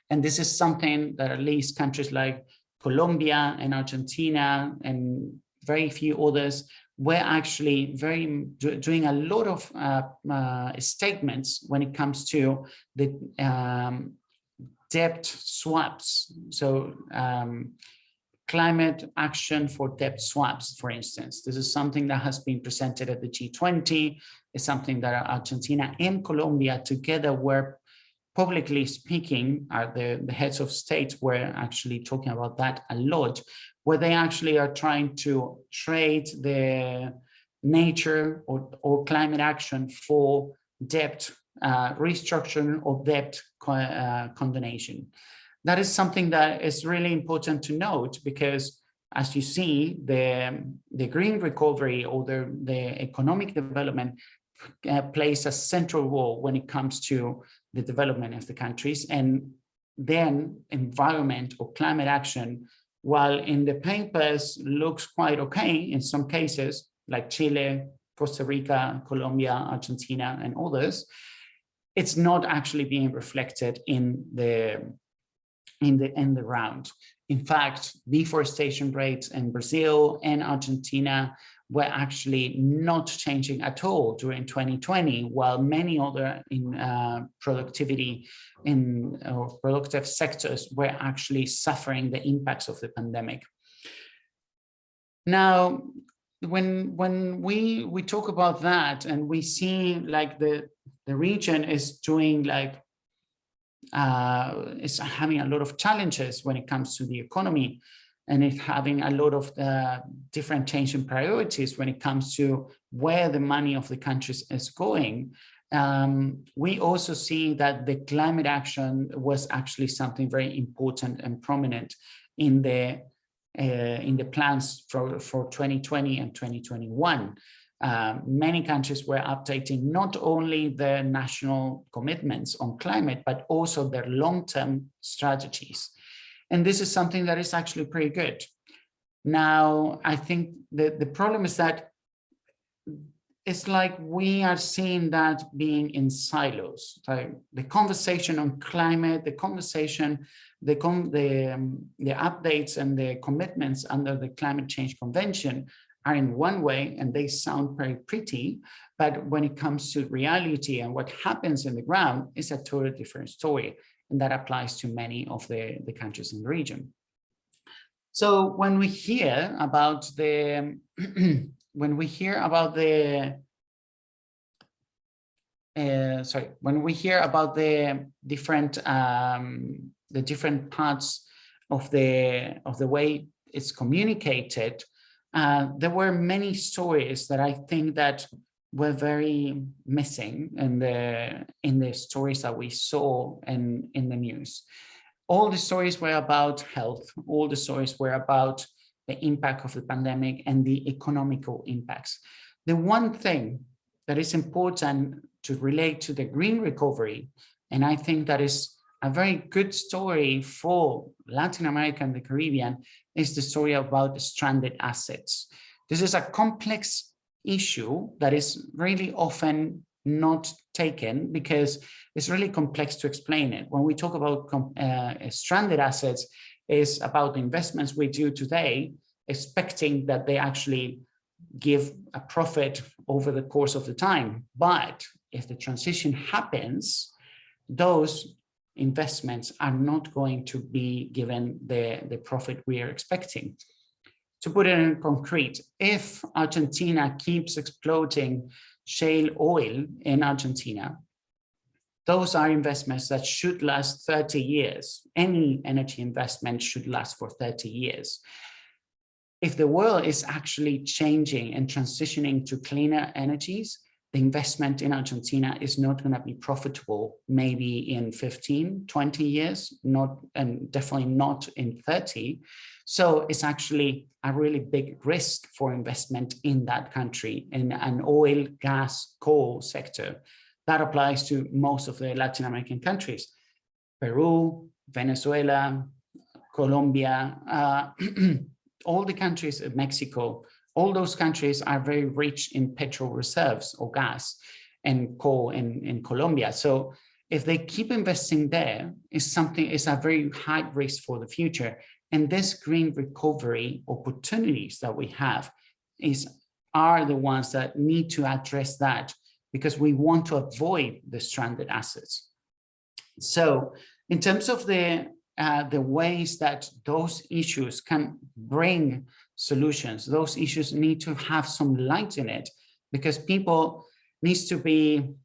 And this is something that at least countries like Colombia and Argentina and very few others were actually very doing a lot of uh, uh, statements when it comes to the um, debt swaps. So um, climate action for debt swaps, for instance. This is something that has been presented at the G20. It's something that Argentina and Colombia together were publicly speaking, are the, the heads of states were actually talking about that a lot, where they actually are trying to trade the nature or, or climate action for debt uh, restructuring or debt uh, condonation. That is something that is really important to note because as you see, the, the green recovery or the, the economic development uh, plays a central role when it comes to the development of the countries and then environment or climate action, while in the papers looks quite okay in some cases, like Chile, Costa Rica, Colombia, Argentina, and others, it's not actually being reflected in the in the in the round. In fact, deforestation rates in Brazil and Argentina were actually not changing at all during 2020, while many other in uh, productivity in uh, productive sectors were actually suffering the impacts of the pandemic. Now, when when we we talk about that and we see like the the region is doing like uh, is having a lot of challenges when it comes to the economy and it's having a lot of uh, different change in priorities when it comes to where the money of the countries is going. Um, we also see that the climate action was actually something very important and prominent in the uh, in the plans for, for 2020 and 2021. Uh, many countries were updating not only their national commitments on climate, but also their long-term strategies. And this is something that is actually pretty good. Now, I think the, the problem is that it's like we are seeing that being in silos. So the conversation on climate, the conversation, the, the, um, the updates and the commitments under the Climate Change Convention are in one way and they sound very pretty, but when it comes to reality and what happens in the ground is a totally different story. And that applies to many of the, the countries in the region. So when we hear about the, when we hear about the, uh, sorry, when we hear about the different, um, the different parts of the, of the way it's communicated, uh, there were many stories that I think that were very missing in the in the stories that we saw in in the news. All the stories were about health. All the stories were about the impact of the pandemic and the economical impacts. The one thing that is important to relate to the green recovery, and I think that is a very good story for Latin America and the Caribbean, is the story about stranded assets. This is a complex issue that is really often not taken because it's really complex to explain it. When we talk about uh, stranded assets, is about the investments we do today, expecting that they actually give a profit over the course of the time. But if the transition happens, those investments are not going to be given the, the profit we are expecting. To put it in concrete, if Argentina keeps exploiting shale oil in Argentina, those are investments that should last 30 years. Any energy investment should last for 30 years. If the world is actually changing and transitioning to cleaner energies, the investment in Argentina is not going to be profitable maybe in 15, 20 years, not and definitely not in 30. So it's actually a really big risk for investment in that country in an oil, gas, coal sector. That applies to most of the Latin American countries, Peru, Venezuela, Colombia, uh, all the countries of Mexico, all those countries are very rich in petrol reserves or gas and coal in, in Colombia. So if they keep investing there, is something is a very high risk for the future. And this green recovery opportunities that we have is are the ones that need to address that because we want to avoid the stranded assets. So in terms of the uh, the ways that those issues can bring solutions. Those issues need to have some light in it because people needs to be,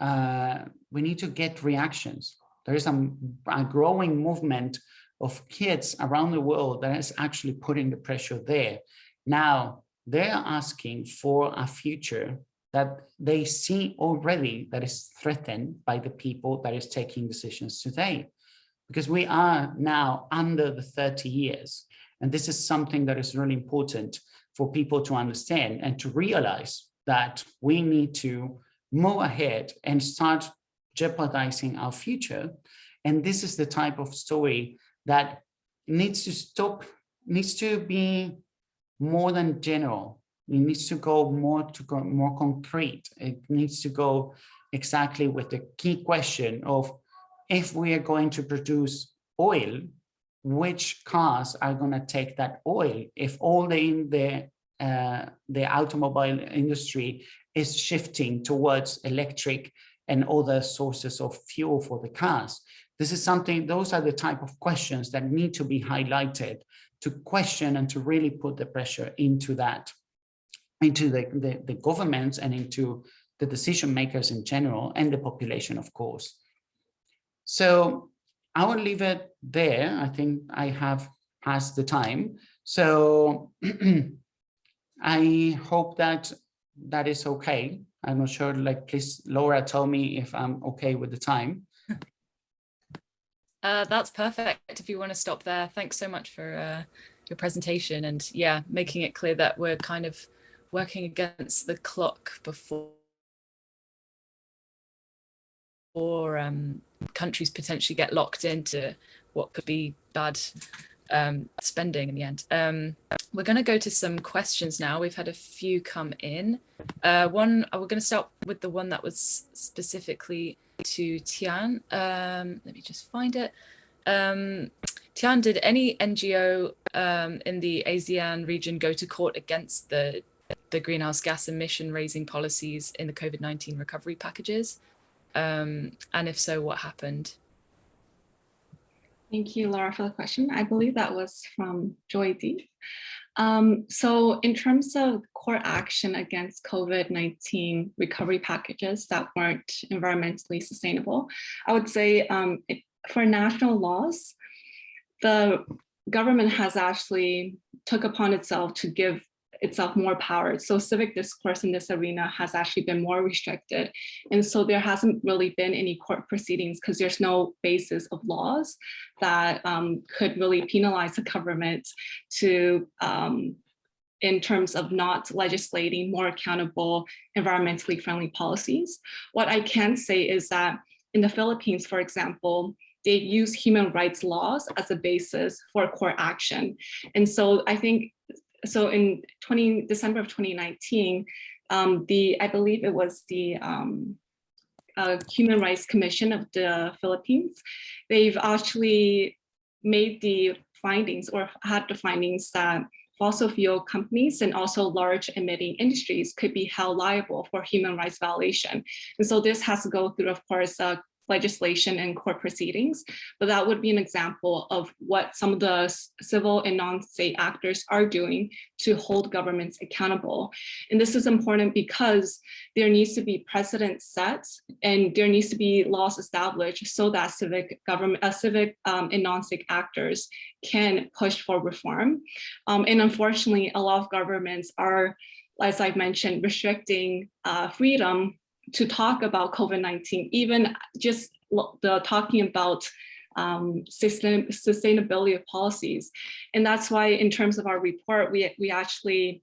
uh, we need to get reactions. There is a, a growing movement of kids around the world that is actually putting the pressure there. Now, they're asking for a future that they see already that is threatened by the people that is taking decisions today. Because we are now under the 30 years and this is something that is really important for people to understand and to realize that we need to move ahead and start jeopardizing our future. And this is the type of story that needs to stop, needs to be more than general. It needs to go more to go more concrete. It needs to go exactly with the key question of if we are going to produce oil which cars are going to take that oil if all the in the uh, the automobile industry is shifting towards electric and other sources of fuel for the cars. This is something, those are the type of questions that need to be highlighted to question and to really put the pressure into that. into the, the, the governments and into the decision makers in general and the population, of course. So I will leave it there. I think I have passed the time. So I hope that that is okay. I'm not sure, like, please, Laura, tell me if I'm okay with the time. Uh, that's perfect if you want to stop there. Thanks so much for uh, your presentation and yeah, making it clear that we're kind of working against the clock before or um, countries potentially get locked into what could be bad um, spending in the end. Um, we're going to go to some questions now. We've had a few come in. Uh, one, uh, we're going to start with the one that was specifically to Tian. Um, let me just find it. Um, Tian, did any NGO um, in the ASEAN region go to court against the the greenhouse gas emission raising policies in the COVID-19 recovery packages? Um, and if so, what happened? Thank you, Laura, for the question. I believe that was from Joy D. Um, so in terms of court action against COVID-19 recovery packages that weren't environmentally sustainable, I would say um, it, for national laws, the government has actually took upon itself to give itself more power. So civic discourse in this arena has actually been more restricted. And so there hasn't really been any court proceedings because there's no basis of laws that um, could really penalize the government to um, in terms of not legislating more accountable, environmentally friendly policies. What I can say is that in the Philippines, for example, they use human rights laws as a basis for court action. And so I think so in 20 December of 2019, um, the I believe it was the um, uh, Human Rights Commission of the Philippines. They've actually made the findings or had the findings that fossil fuel companies and also large emitting industries could be held liable for human rights violation. And so this has to go through, of course, a legislation and court proceedings, but that would be an example of what some of the civil and non-state actors are doing to hold governments accountable. And this is important because there needs to be precedent set and there needs to be laws established so that civic government, uh, civic um, and non-state actors can push for reform. Um, and unfortunately, a lot of governments are as I've mentioned, restricting uh, freedom to talk about COVID-19, even just the talking about um, sustain, sustainability of policies. And that's why in terms of our report, we, we actually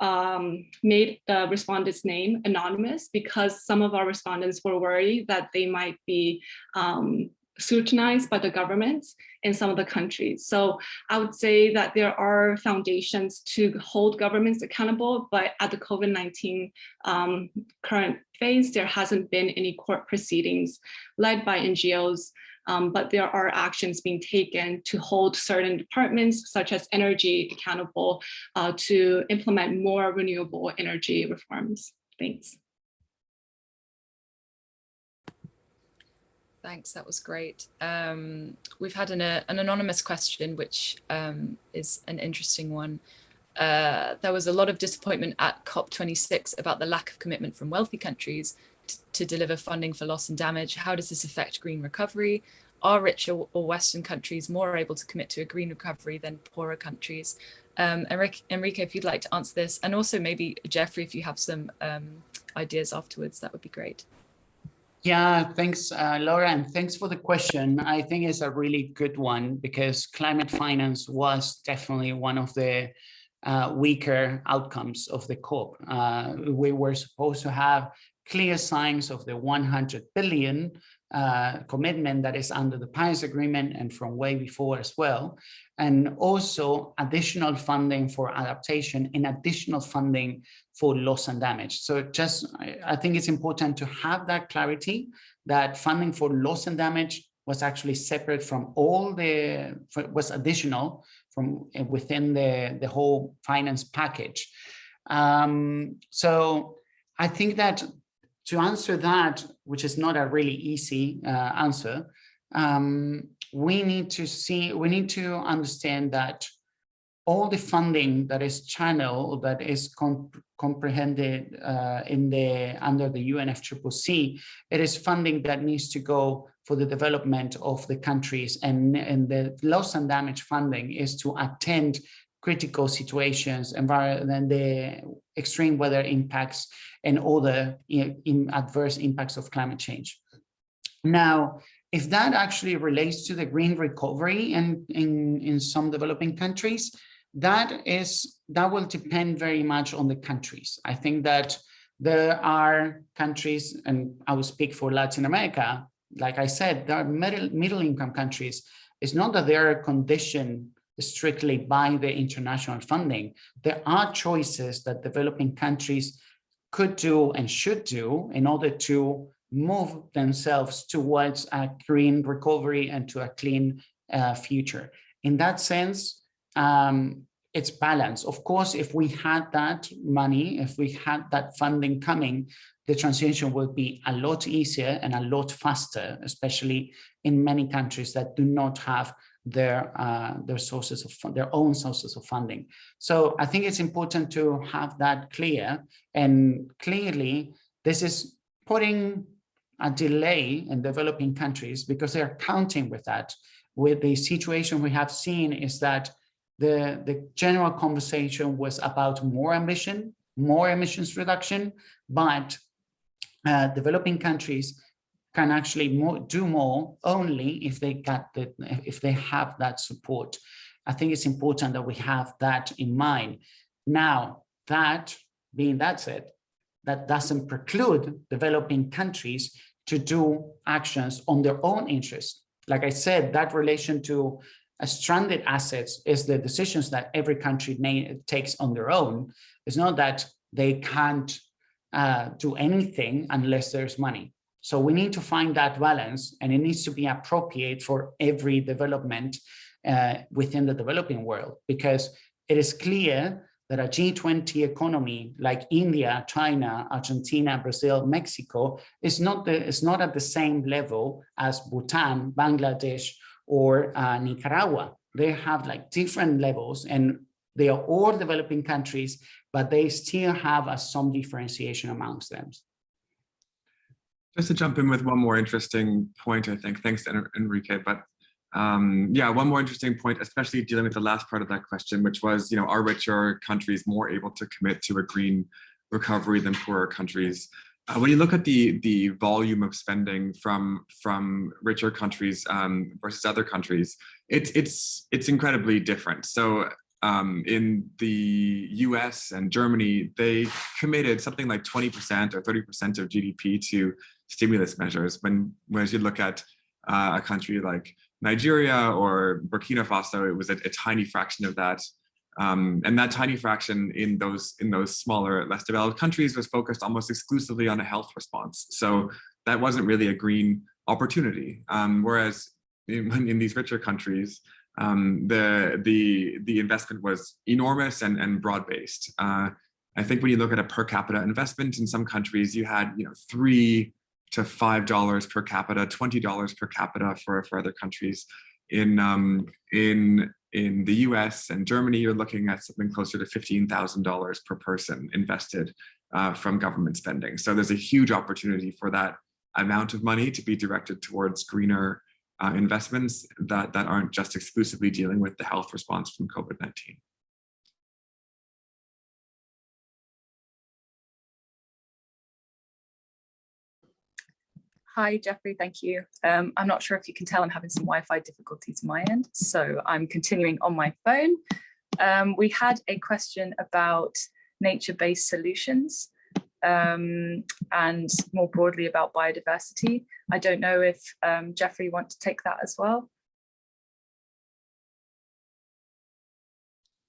um, made the respondent's name anonymous because some of our respondents were worried that they might be um, scrutinized by the governments in some of the countries. So I would say that there are foundations to hold governments accountable, but at the COVID-19 um, current phase, there hasn't been any court proceedings led by NGOs, um, but there are actions being taken to hold certain departments, such as energy, accountable uh, to implement more renewable energy reforms. Thanks. Thanks, that was great. Um, we've had an, uh, an anonymous question, which um, is an interesting one. Uh, there was a lot of disappointment at COP26 about the lack of commitment from wealthy countries to deliver funding for loss and damage. How does this affect green recovery? Are richer or Western countries more able to commit to a green recovery than poorer countries? Um, Enrique, Enrique, if you'd like to answer this, and also maybe Jeffrey, if you have some um, ideas afterwards, that would be great. Yeah, thanks, uh, Laura, and thanks for the question. I think it's a really good one because climate finance was definitely one of the uh, weaker outcomes of the COP. Uh, we were supposed to have clear signs of the 100 billion uh, commitment that is under the Paris Agreement and from way before as well, and also additional funding for adaptation and additional funding for loss and damage. So just, I think it's important to have that clarity that funding for loss and damage was actually separate from all the, was additional from within the, the whole finance package. Um, so I think that to answer that, which is not a really easy uh, answer, um, we need to see, we need to understand that all the funding that is channeled, that is comp comprehended uh, in the under the UNFCCC, it is funding that needs to go for the development of the countries and, and the loss and damage funding is to attend critical situations, environment, the extreme weather impacts and other in adverse impacts of climate change. Now, if that actually relates to the green recovery in, in, in some developing countries, that is that will depend very much on the countries. I think that there are countries, and I will speak for Latin America, like I said, there are middle, middle income countries. It's not that they are conditioned strictly by the international funding. There are choices that developing countries could do and should do in order to move themselves towards a green recovery and to a clean uh, future. In that sense, um, it's balance. Of course, if we had that money, if we had that funding coming, the transition would be a lot easier and a lot faster, especially in many countries that do not have their uh, their sources of their own sources of funding. So I think it's important to have that clear and clearly this is putting a delay in developing countries because they're counting with that. With the situation we have seen is that the, the general conversation was about more ambition, more emissions reduction, but uh, developing countries can actually more, do more only if they got the if they have that support. I think it's important that we have that in mind. Now, that being that said, that doesn't preclude developing countries to do actions on their own interest. Like I said, that relation to stranded assets is the decisions that every country takes on their own. It's not that they can't uh, do anything unless there's money. So we need to find that balance and it needs to be appropriate for every development uh, within the developing world because it is clear that a G20 economy like India, China, Argentina, Brazil, Mexico is not, the, is not at the same level as Bhutan, Bangladesh, or uh, Nicaragua. They have like different levels and they are all developing countries, but they still have uh, some differentiation amongst them. Just to jump in with one more interesting point, I think, thanks Enrique, but um, yeah, one more interesting point, especially dealing with the last part of that question, which was, you know, are richer countries more able to commit to a green recovery than poorer countries? Uh, when you look at the the volume of spending from from richer countries um, versus other countries, it's it's it's incredibly different. So um, in the US and Germany, they committed something like 20% or 30% of GDP to stimulus measures. When whereas you look at uh, a country like Nigeria or Burkina Faso, it was a, a tiny fraction of that. Um, and that tiny fraction in those in those smaller, less developed countries was focused almost exclusively on a health response. So that wasn't really a green opportunity. Um, whereas in, in, these richer countries, um, the the the investment was enormous and and broad based. Uh, I think when you look at a per capita investment in some countries, you had you know three to five dollars per capita, twenty dollars per capita for for other countries. In um, in in the US and Germany, you're looking at something closer to $15,000 per person invested uh, from government spending. So there's a huge opportunity for that amount of money to be directed towards greener uh, investments that, that aren't just exclusively dealing with the health response from COVID-19. Hi, Jeffrey, thank you. Um, I'm not sure if you can tell I'm having some Wi-Fi difficulties my end, so I'm continuing on my phone. Um, we had a question about nature-based solutions um, and more broadly about biodiversity. I don't know if um, Jeffrey want to take that as well.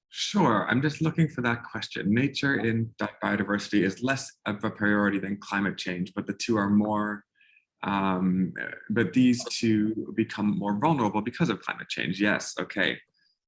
Sure, I'm just looking for that question. Nature in biodiversity is less of a priority than climate change, but the two are more um, but these two become more vulnerable because of climate change. Yes, okay,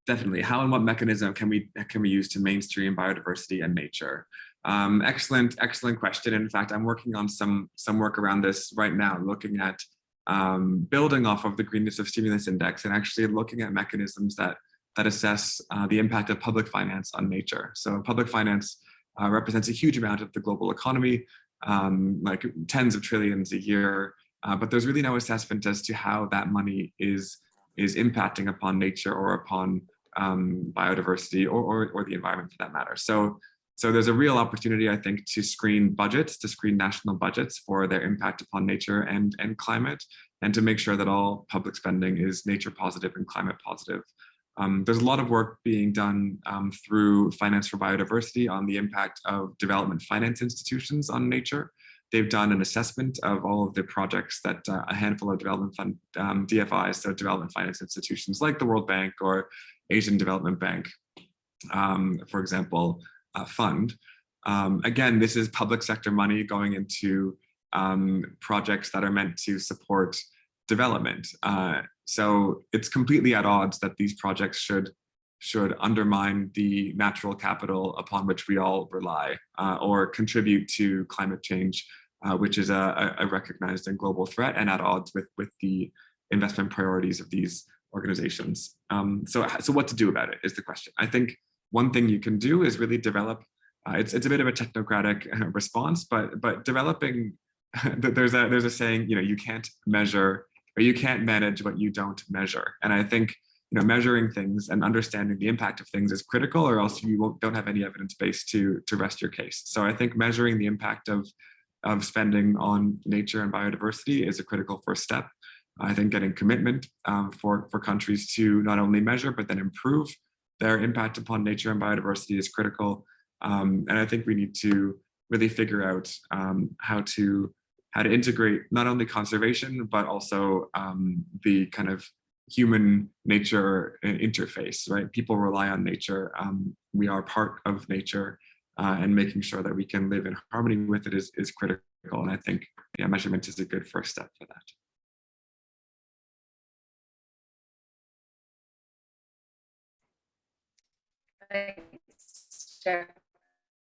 definitely. How and what mechanism can we can we use to mainstream biodiversity and nature? Um, excellent, excellent question. In fact, I'm working on some some work around this right now, looking at um, building off of the greenness of stimulus index and actually looking at mechanisms that that assess uh, the impact of public finance on nature. So public finance uh, represents a huge amount of the global economy, um, like tens of trillions a year, uh, but there's really no assessment as to how that money is, is impacting upon nature or upon um, biodiversity or, or, or the environment for that matter. So so there's a real opportunity, I think, to screen budgets, to screen national budgets for their impact upon nature and, and climate, and to make sure that all public spending is nature positive and climate positive. Um, there's a lot of work being done um, through Finance for Biodiversity on the impact of development finance institutions on nature. They've done an assessment of all of the projects that uh, a handful of development fund um, DFIs, so development finance institutions like the World Bank or Asian Development Bank, um, for example, uh, fund. Um, again, this is public sector money going into um, projects that are meant to support development. Uh, so it's completely at odds that these projects should should undermine the natural capital upon which we all rely uh, or contribute to climate change, uh, which is a, a, recognized and global threat and at odds with, with the investment priorities of these organizations. Um, so, so what to do about it is the question. I think one thing you can do is really develop, uh, it's, it's a bit of a technocratic uh, response, but, but developing, there's a, there's a saying, you know, you can't measure or you can't manage what you don't measure. And I think, you know, measuring things and understanding the impact of things is critical or else you won't, don't have any evidence base to, to rest your case. So I think measuring the impact of, of spending on nature and biodiversity is a critical first step. I think getting commitment um, for, for countries to not only measure, but then improve their impact upon nature and biodiversity is critical. Um, and I think we need to really figure out um, how to how to integrate not only conservation, but also um, the kind of human nature interface, right? People rely on nature. Um, we are part of nature uh, and making sure that we can live in harmony with it is, is critical. And I think yeah, measurement is a good first step for that.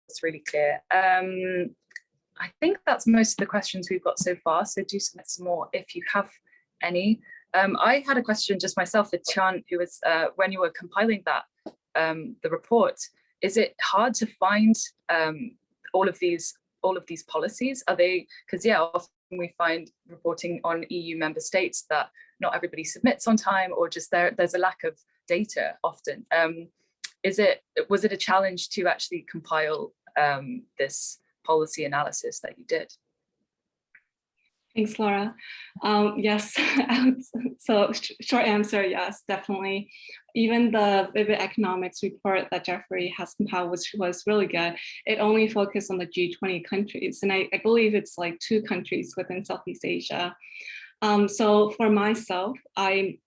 It's really clear. Um, I think that's most of the questions we've got so far. So do submit some more if you have any. Um, I had a question just myself for Tian, who was uh, when you were compiling that um, the report. Is it hard to find um, all of these all of these policies? Are they because yeah, often we find reporting on EU member states that not everybody submits on time, or just there there's a lack of data often. Um, is it was it a challenge to actually compile um, this policy analysis that you did? Thanks, Laura. Um, yes, so short answer, yes, definitely. Even the Vivid Economics report that Jeffrey has compiled, which was really good, it only focused on the G20 countries. And I, I believe it's like two countries within Southeast Asia. Um, so for myself, I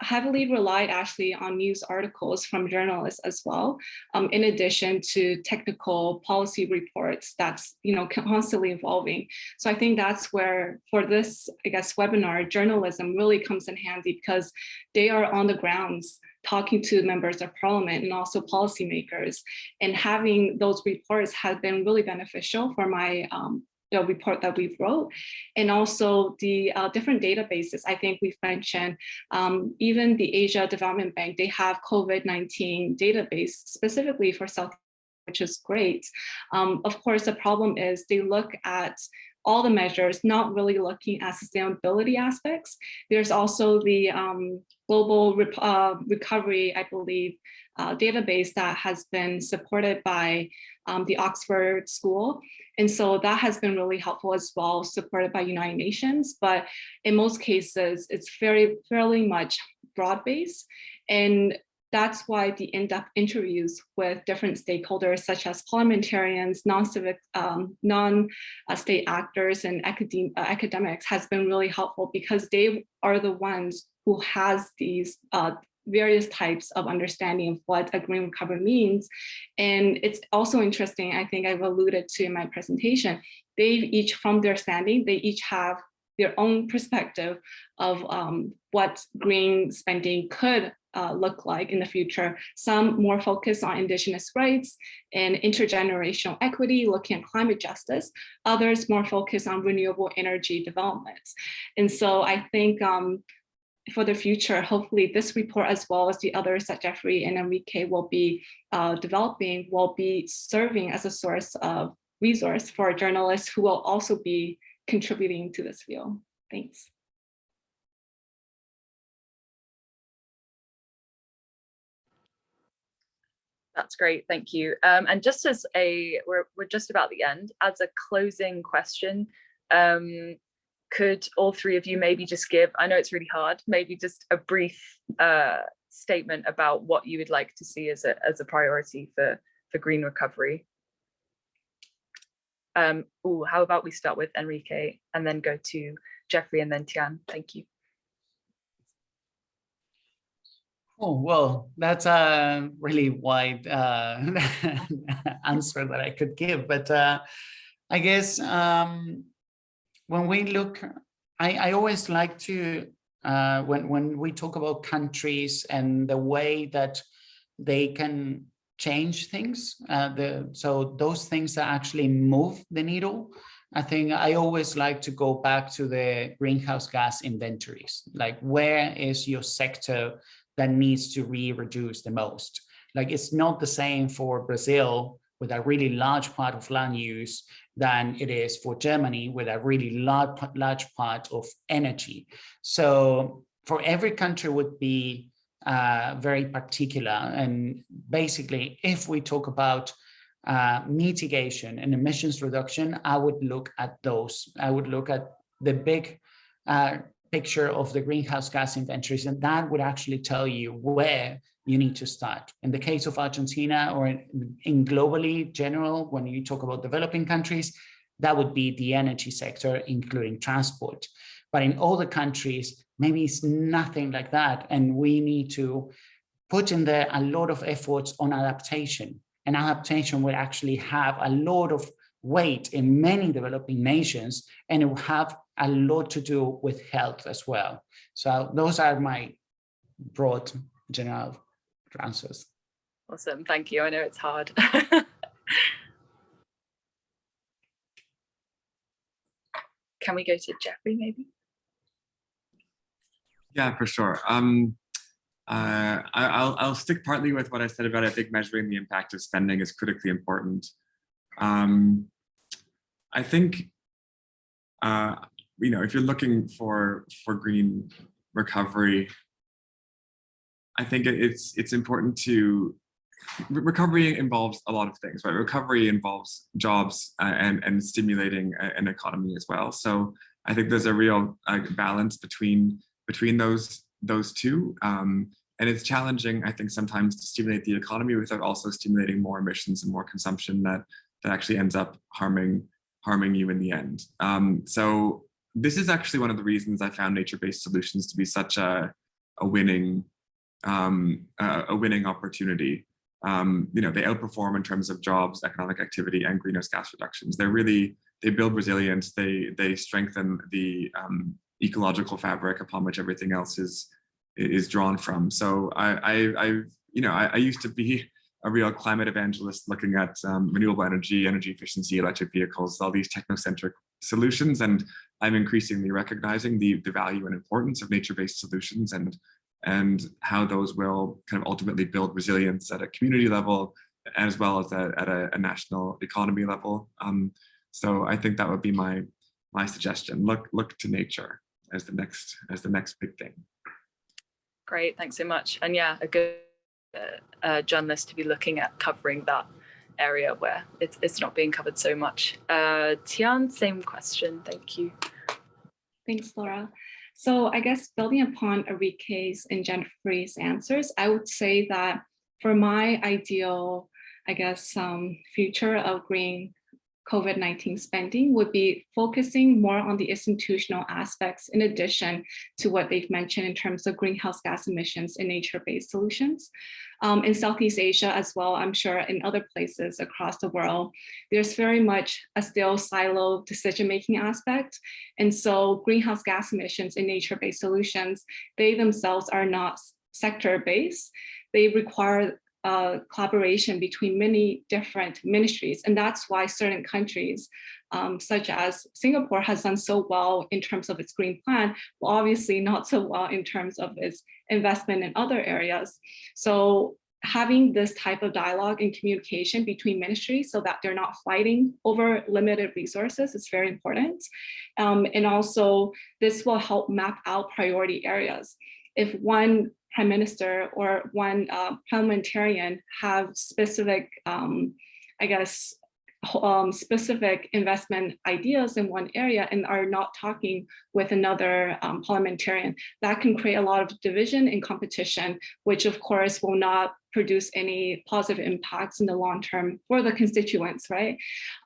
heavily relied actually on news articles from journalists as well, um, in addition to technical policy reports that's you know constantly evolving. So I think that's where for this, I guess, webinar, journalism really comes in handy because they are on the grounds talking to members of parliament and also policymakers and having those reports has been really beneficial for my um, the report that we wrote and also the uh, different databases I think we've mentioned um, even the Asia Development Bank they have COVID-19 database specifically for South which is great. Um, of course, the problem is they look at all the measures, not really looking at sustainability aspects. There's also the um, global uh, recovery, I believe, uh, database that has been supported by um, the Oxford School. And so that has been really helpful as well, supported by United Nations. But in most cases, it's very fairly much broad-based. And that's why the in-depth interviews with different stakeholders, such as parliamentarians, non-civic, um, non-state actors, and academ uh, academics, has been really helpful because they are the ones who has these uh, various types of understanding of what a green recovery means. And it's also interesting, I think I've alluded to in my presentation, they each, from their standing, they each have their own perspective of um, what green spending could uh, look like in the future. Some more focused on indigenous rights and intergenerational equity, looking at climate justice. Others more focused on renewable energy developments. And so I think um, for the future, hopefully this report as well as the others that Jeffrey and Enrique will be uh, developing will be serving as a source of resource for journalists who will also be contributing to this field. Thanks. That's great, thank you. Um, and just as a, we're, we're just about the end, as a closing question, um, could all three of you maybe just give, I know it's really hard, maybe just a brief uh, statement about what you would like to see as a, as a priority for, for green recovery? Um, ooh, how about we start with Enrique and then go to Jeffrey and then Tian, thank you. Oh, well, that's a really wide uh, answer that I could give, but uh, I guess um, when we look, I, I always like to, uh, when, when we talk about countries and the way that they can change things, uh, the, so those things that actually move the needle, I think I always like to go back to the greenhouse gas inventories, like where is your sector that needs to be reduced the most. Like it's not the same for Brazil with a really large part of land use than it is for Germany with a really large, large part of energy. So for every country would be uh, very particular. And basically, if we talk about uh, mitigation and emissions reduction, I would look at those. I would look at the big uh, picture of the greenhouse gas inventories, and that would actually tell you where you need to start. In the case of Argentina or in, globally general, when you talk about developing countries, that would be the energy sector, including transport. But in other countries, maybe it's nothing like that. And we need to put in there a lot of efforts on adaptation. And adaptation will actually have a lot of weight in many developing nations, and it will have a lot to do with health as well. So those are my broad general answers. Awesome, thank you. I know it's hard. Can we go to Jeffrey maybe? Yeah, for sure. Um, uh, I, will I'll stick partly with what I said about I think measuring the impact of spending is critically important. Um, I think, uh, you know, if you're looking for for green recovery, I think it's it's important to recovery involves a lot of things, right? Recovery involves jobs uh, and and stimulating an economy as well. So I think there's a real uh, balance between between those those two. Um, and it's challenging, I think, sometimes to stimulate the economy without also stimulating more emissions and more consumption that that actually ends up harming harming you in the end. Um, so this is actually one of the reasons I found nature-based solutions to be such a, a winning um, a, a, winning opportunity. Um, you know, they outperform in terms of jobs, economic activity, and greenhouse gas reductions. They're really they build resilience. They they strengthen the um, ecological fabric upon which everything else is is drawn from. So I I, I you know I, I used to be a real climate evangelist looking at um, renewable energy, energy efficiency, electric vehicles, all these technocentric solutions. And I'm increasingly recognizing the, the value and importance of nature-based solutions and, and how those will kind of ultimately build resilience at a community level, as well as a, at a, a national economy level. Um, so I think that would be my, my suggestion. Look, look to nature as the next, as the next big thing. Great, thanks so much. And yeah, a good uh, journalist to be looking at covering that area where it's, it's not being covered so much. Uh, Tian, same question, thank you. Thanks, Laura. So I guess building upon Enrique's and Jennifer's answers, I would say that for my ideal, I guess, um, future of green COVID-19 spending would be focusing more on the institutional aspects in addition to what they've mentioned in terms of greenhouse gas emissions and nature-based solutions. Um, in Southeast Asia as well, I'm sure in other places across the world, there's very much a still silo decision-making aspect. And so greenhouse gas emissions and nature-based solutions, they themselves are not sector-based. They require uh, collaboration between many different ministries. And that's why certain countries, um, such as Singapore, has done so well in terms of its green plan, but obviously not so well in terms of its investment in other areas. So having this type of dialogue and communication between ministries so that they're not fighting over limited resources is very important. Um, and also this will help map out priority areas. If one prime minister or one uh, parliamentarian have specific, um, I guess, um, specific investment ideas in one area and are not talking with another um, parliamentarian, that can create a lot of division and competition, which of course will not produce any positive impacts in the long term for the constituents, right?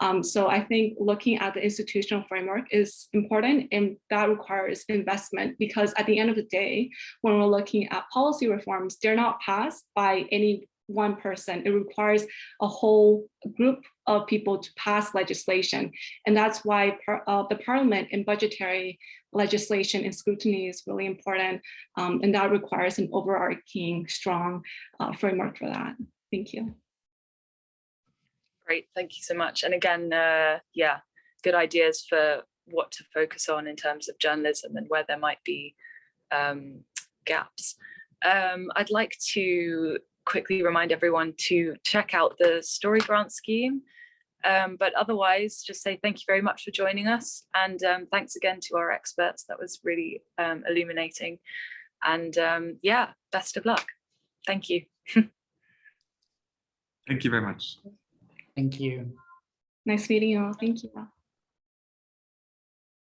Um, so I think looking at the institutional framework is important and that requires investment because at the end of the day, when we're looking at policy reforms, they're not passed by any one person. It requires a whole group of people to pass legislation. And that's why par uh, the parliament and budgetary legislation and scrutiny is really important. Um, and that requires an overarching strong uh, framework for that. Thank you. Great, thank you so much. And again, uh, yeah, good ideas for what to focus on in terms of journalism and where there might be um, gaps. Um, I'd like to quickly remind everyone to check out the story grant scheme. Um, but otherwise, just say thank you very much for joining us. And um, thanks again to our experts. That was really um, illuminating. And um, yeah, best of luck. Thank you. Thank you very much. Thank you. Nice meeting you all. Thank you.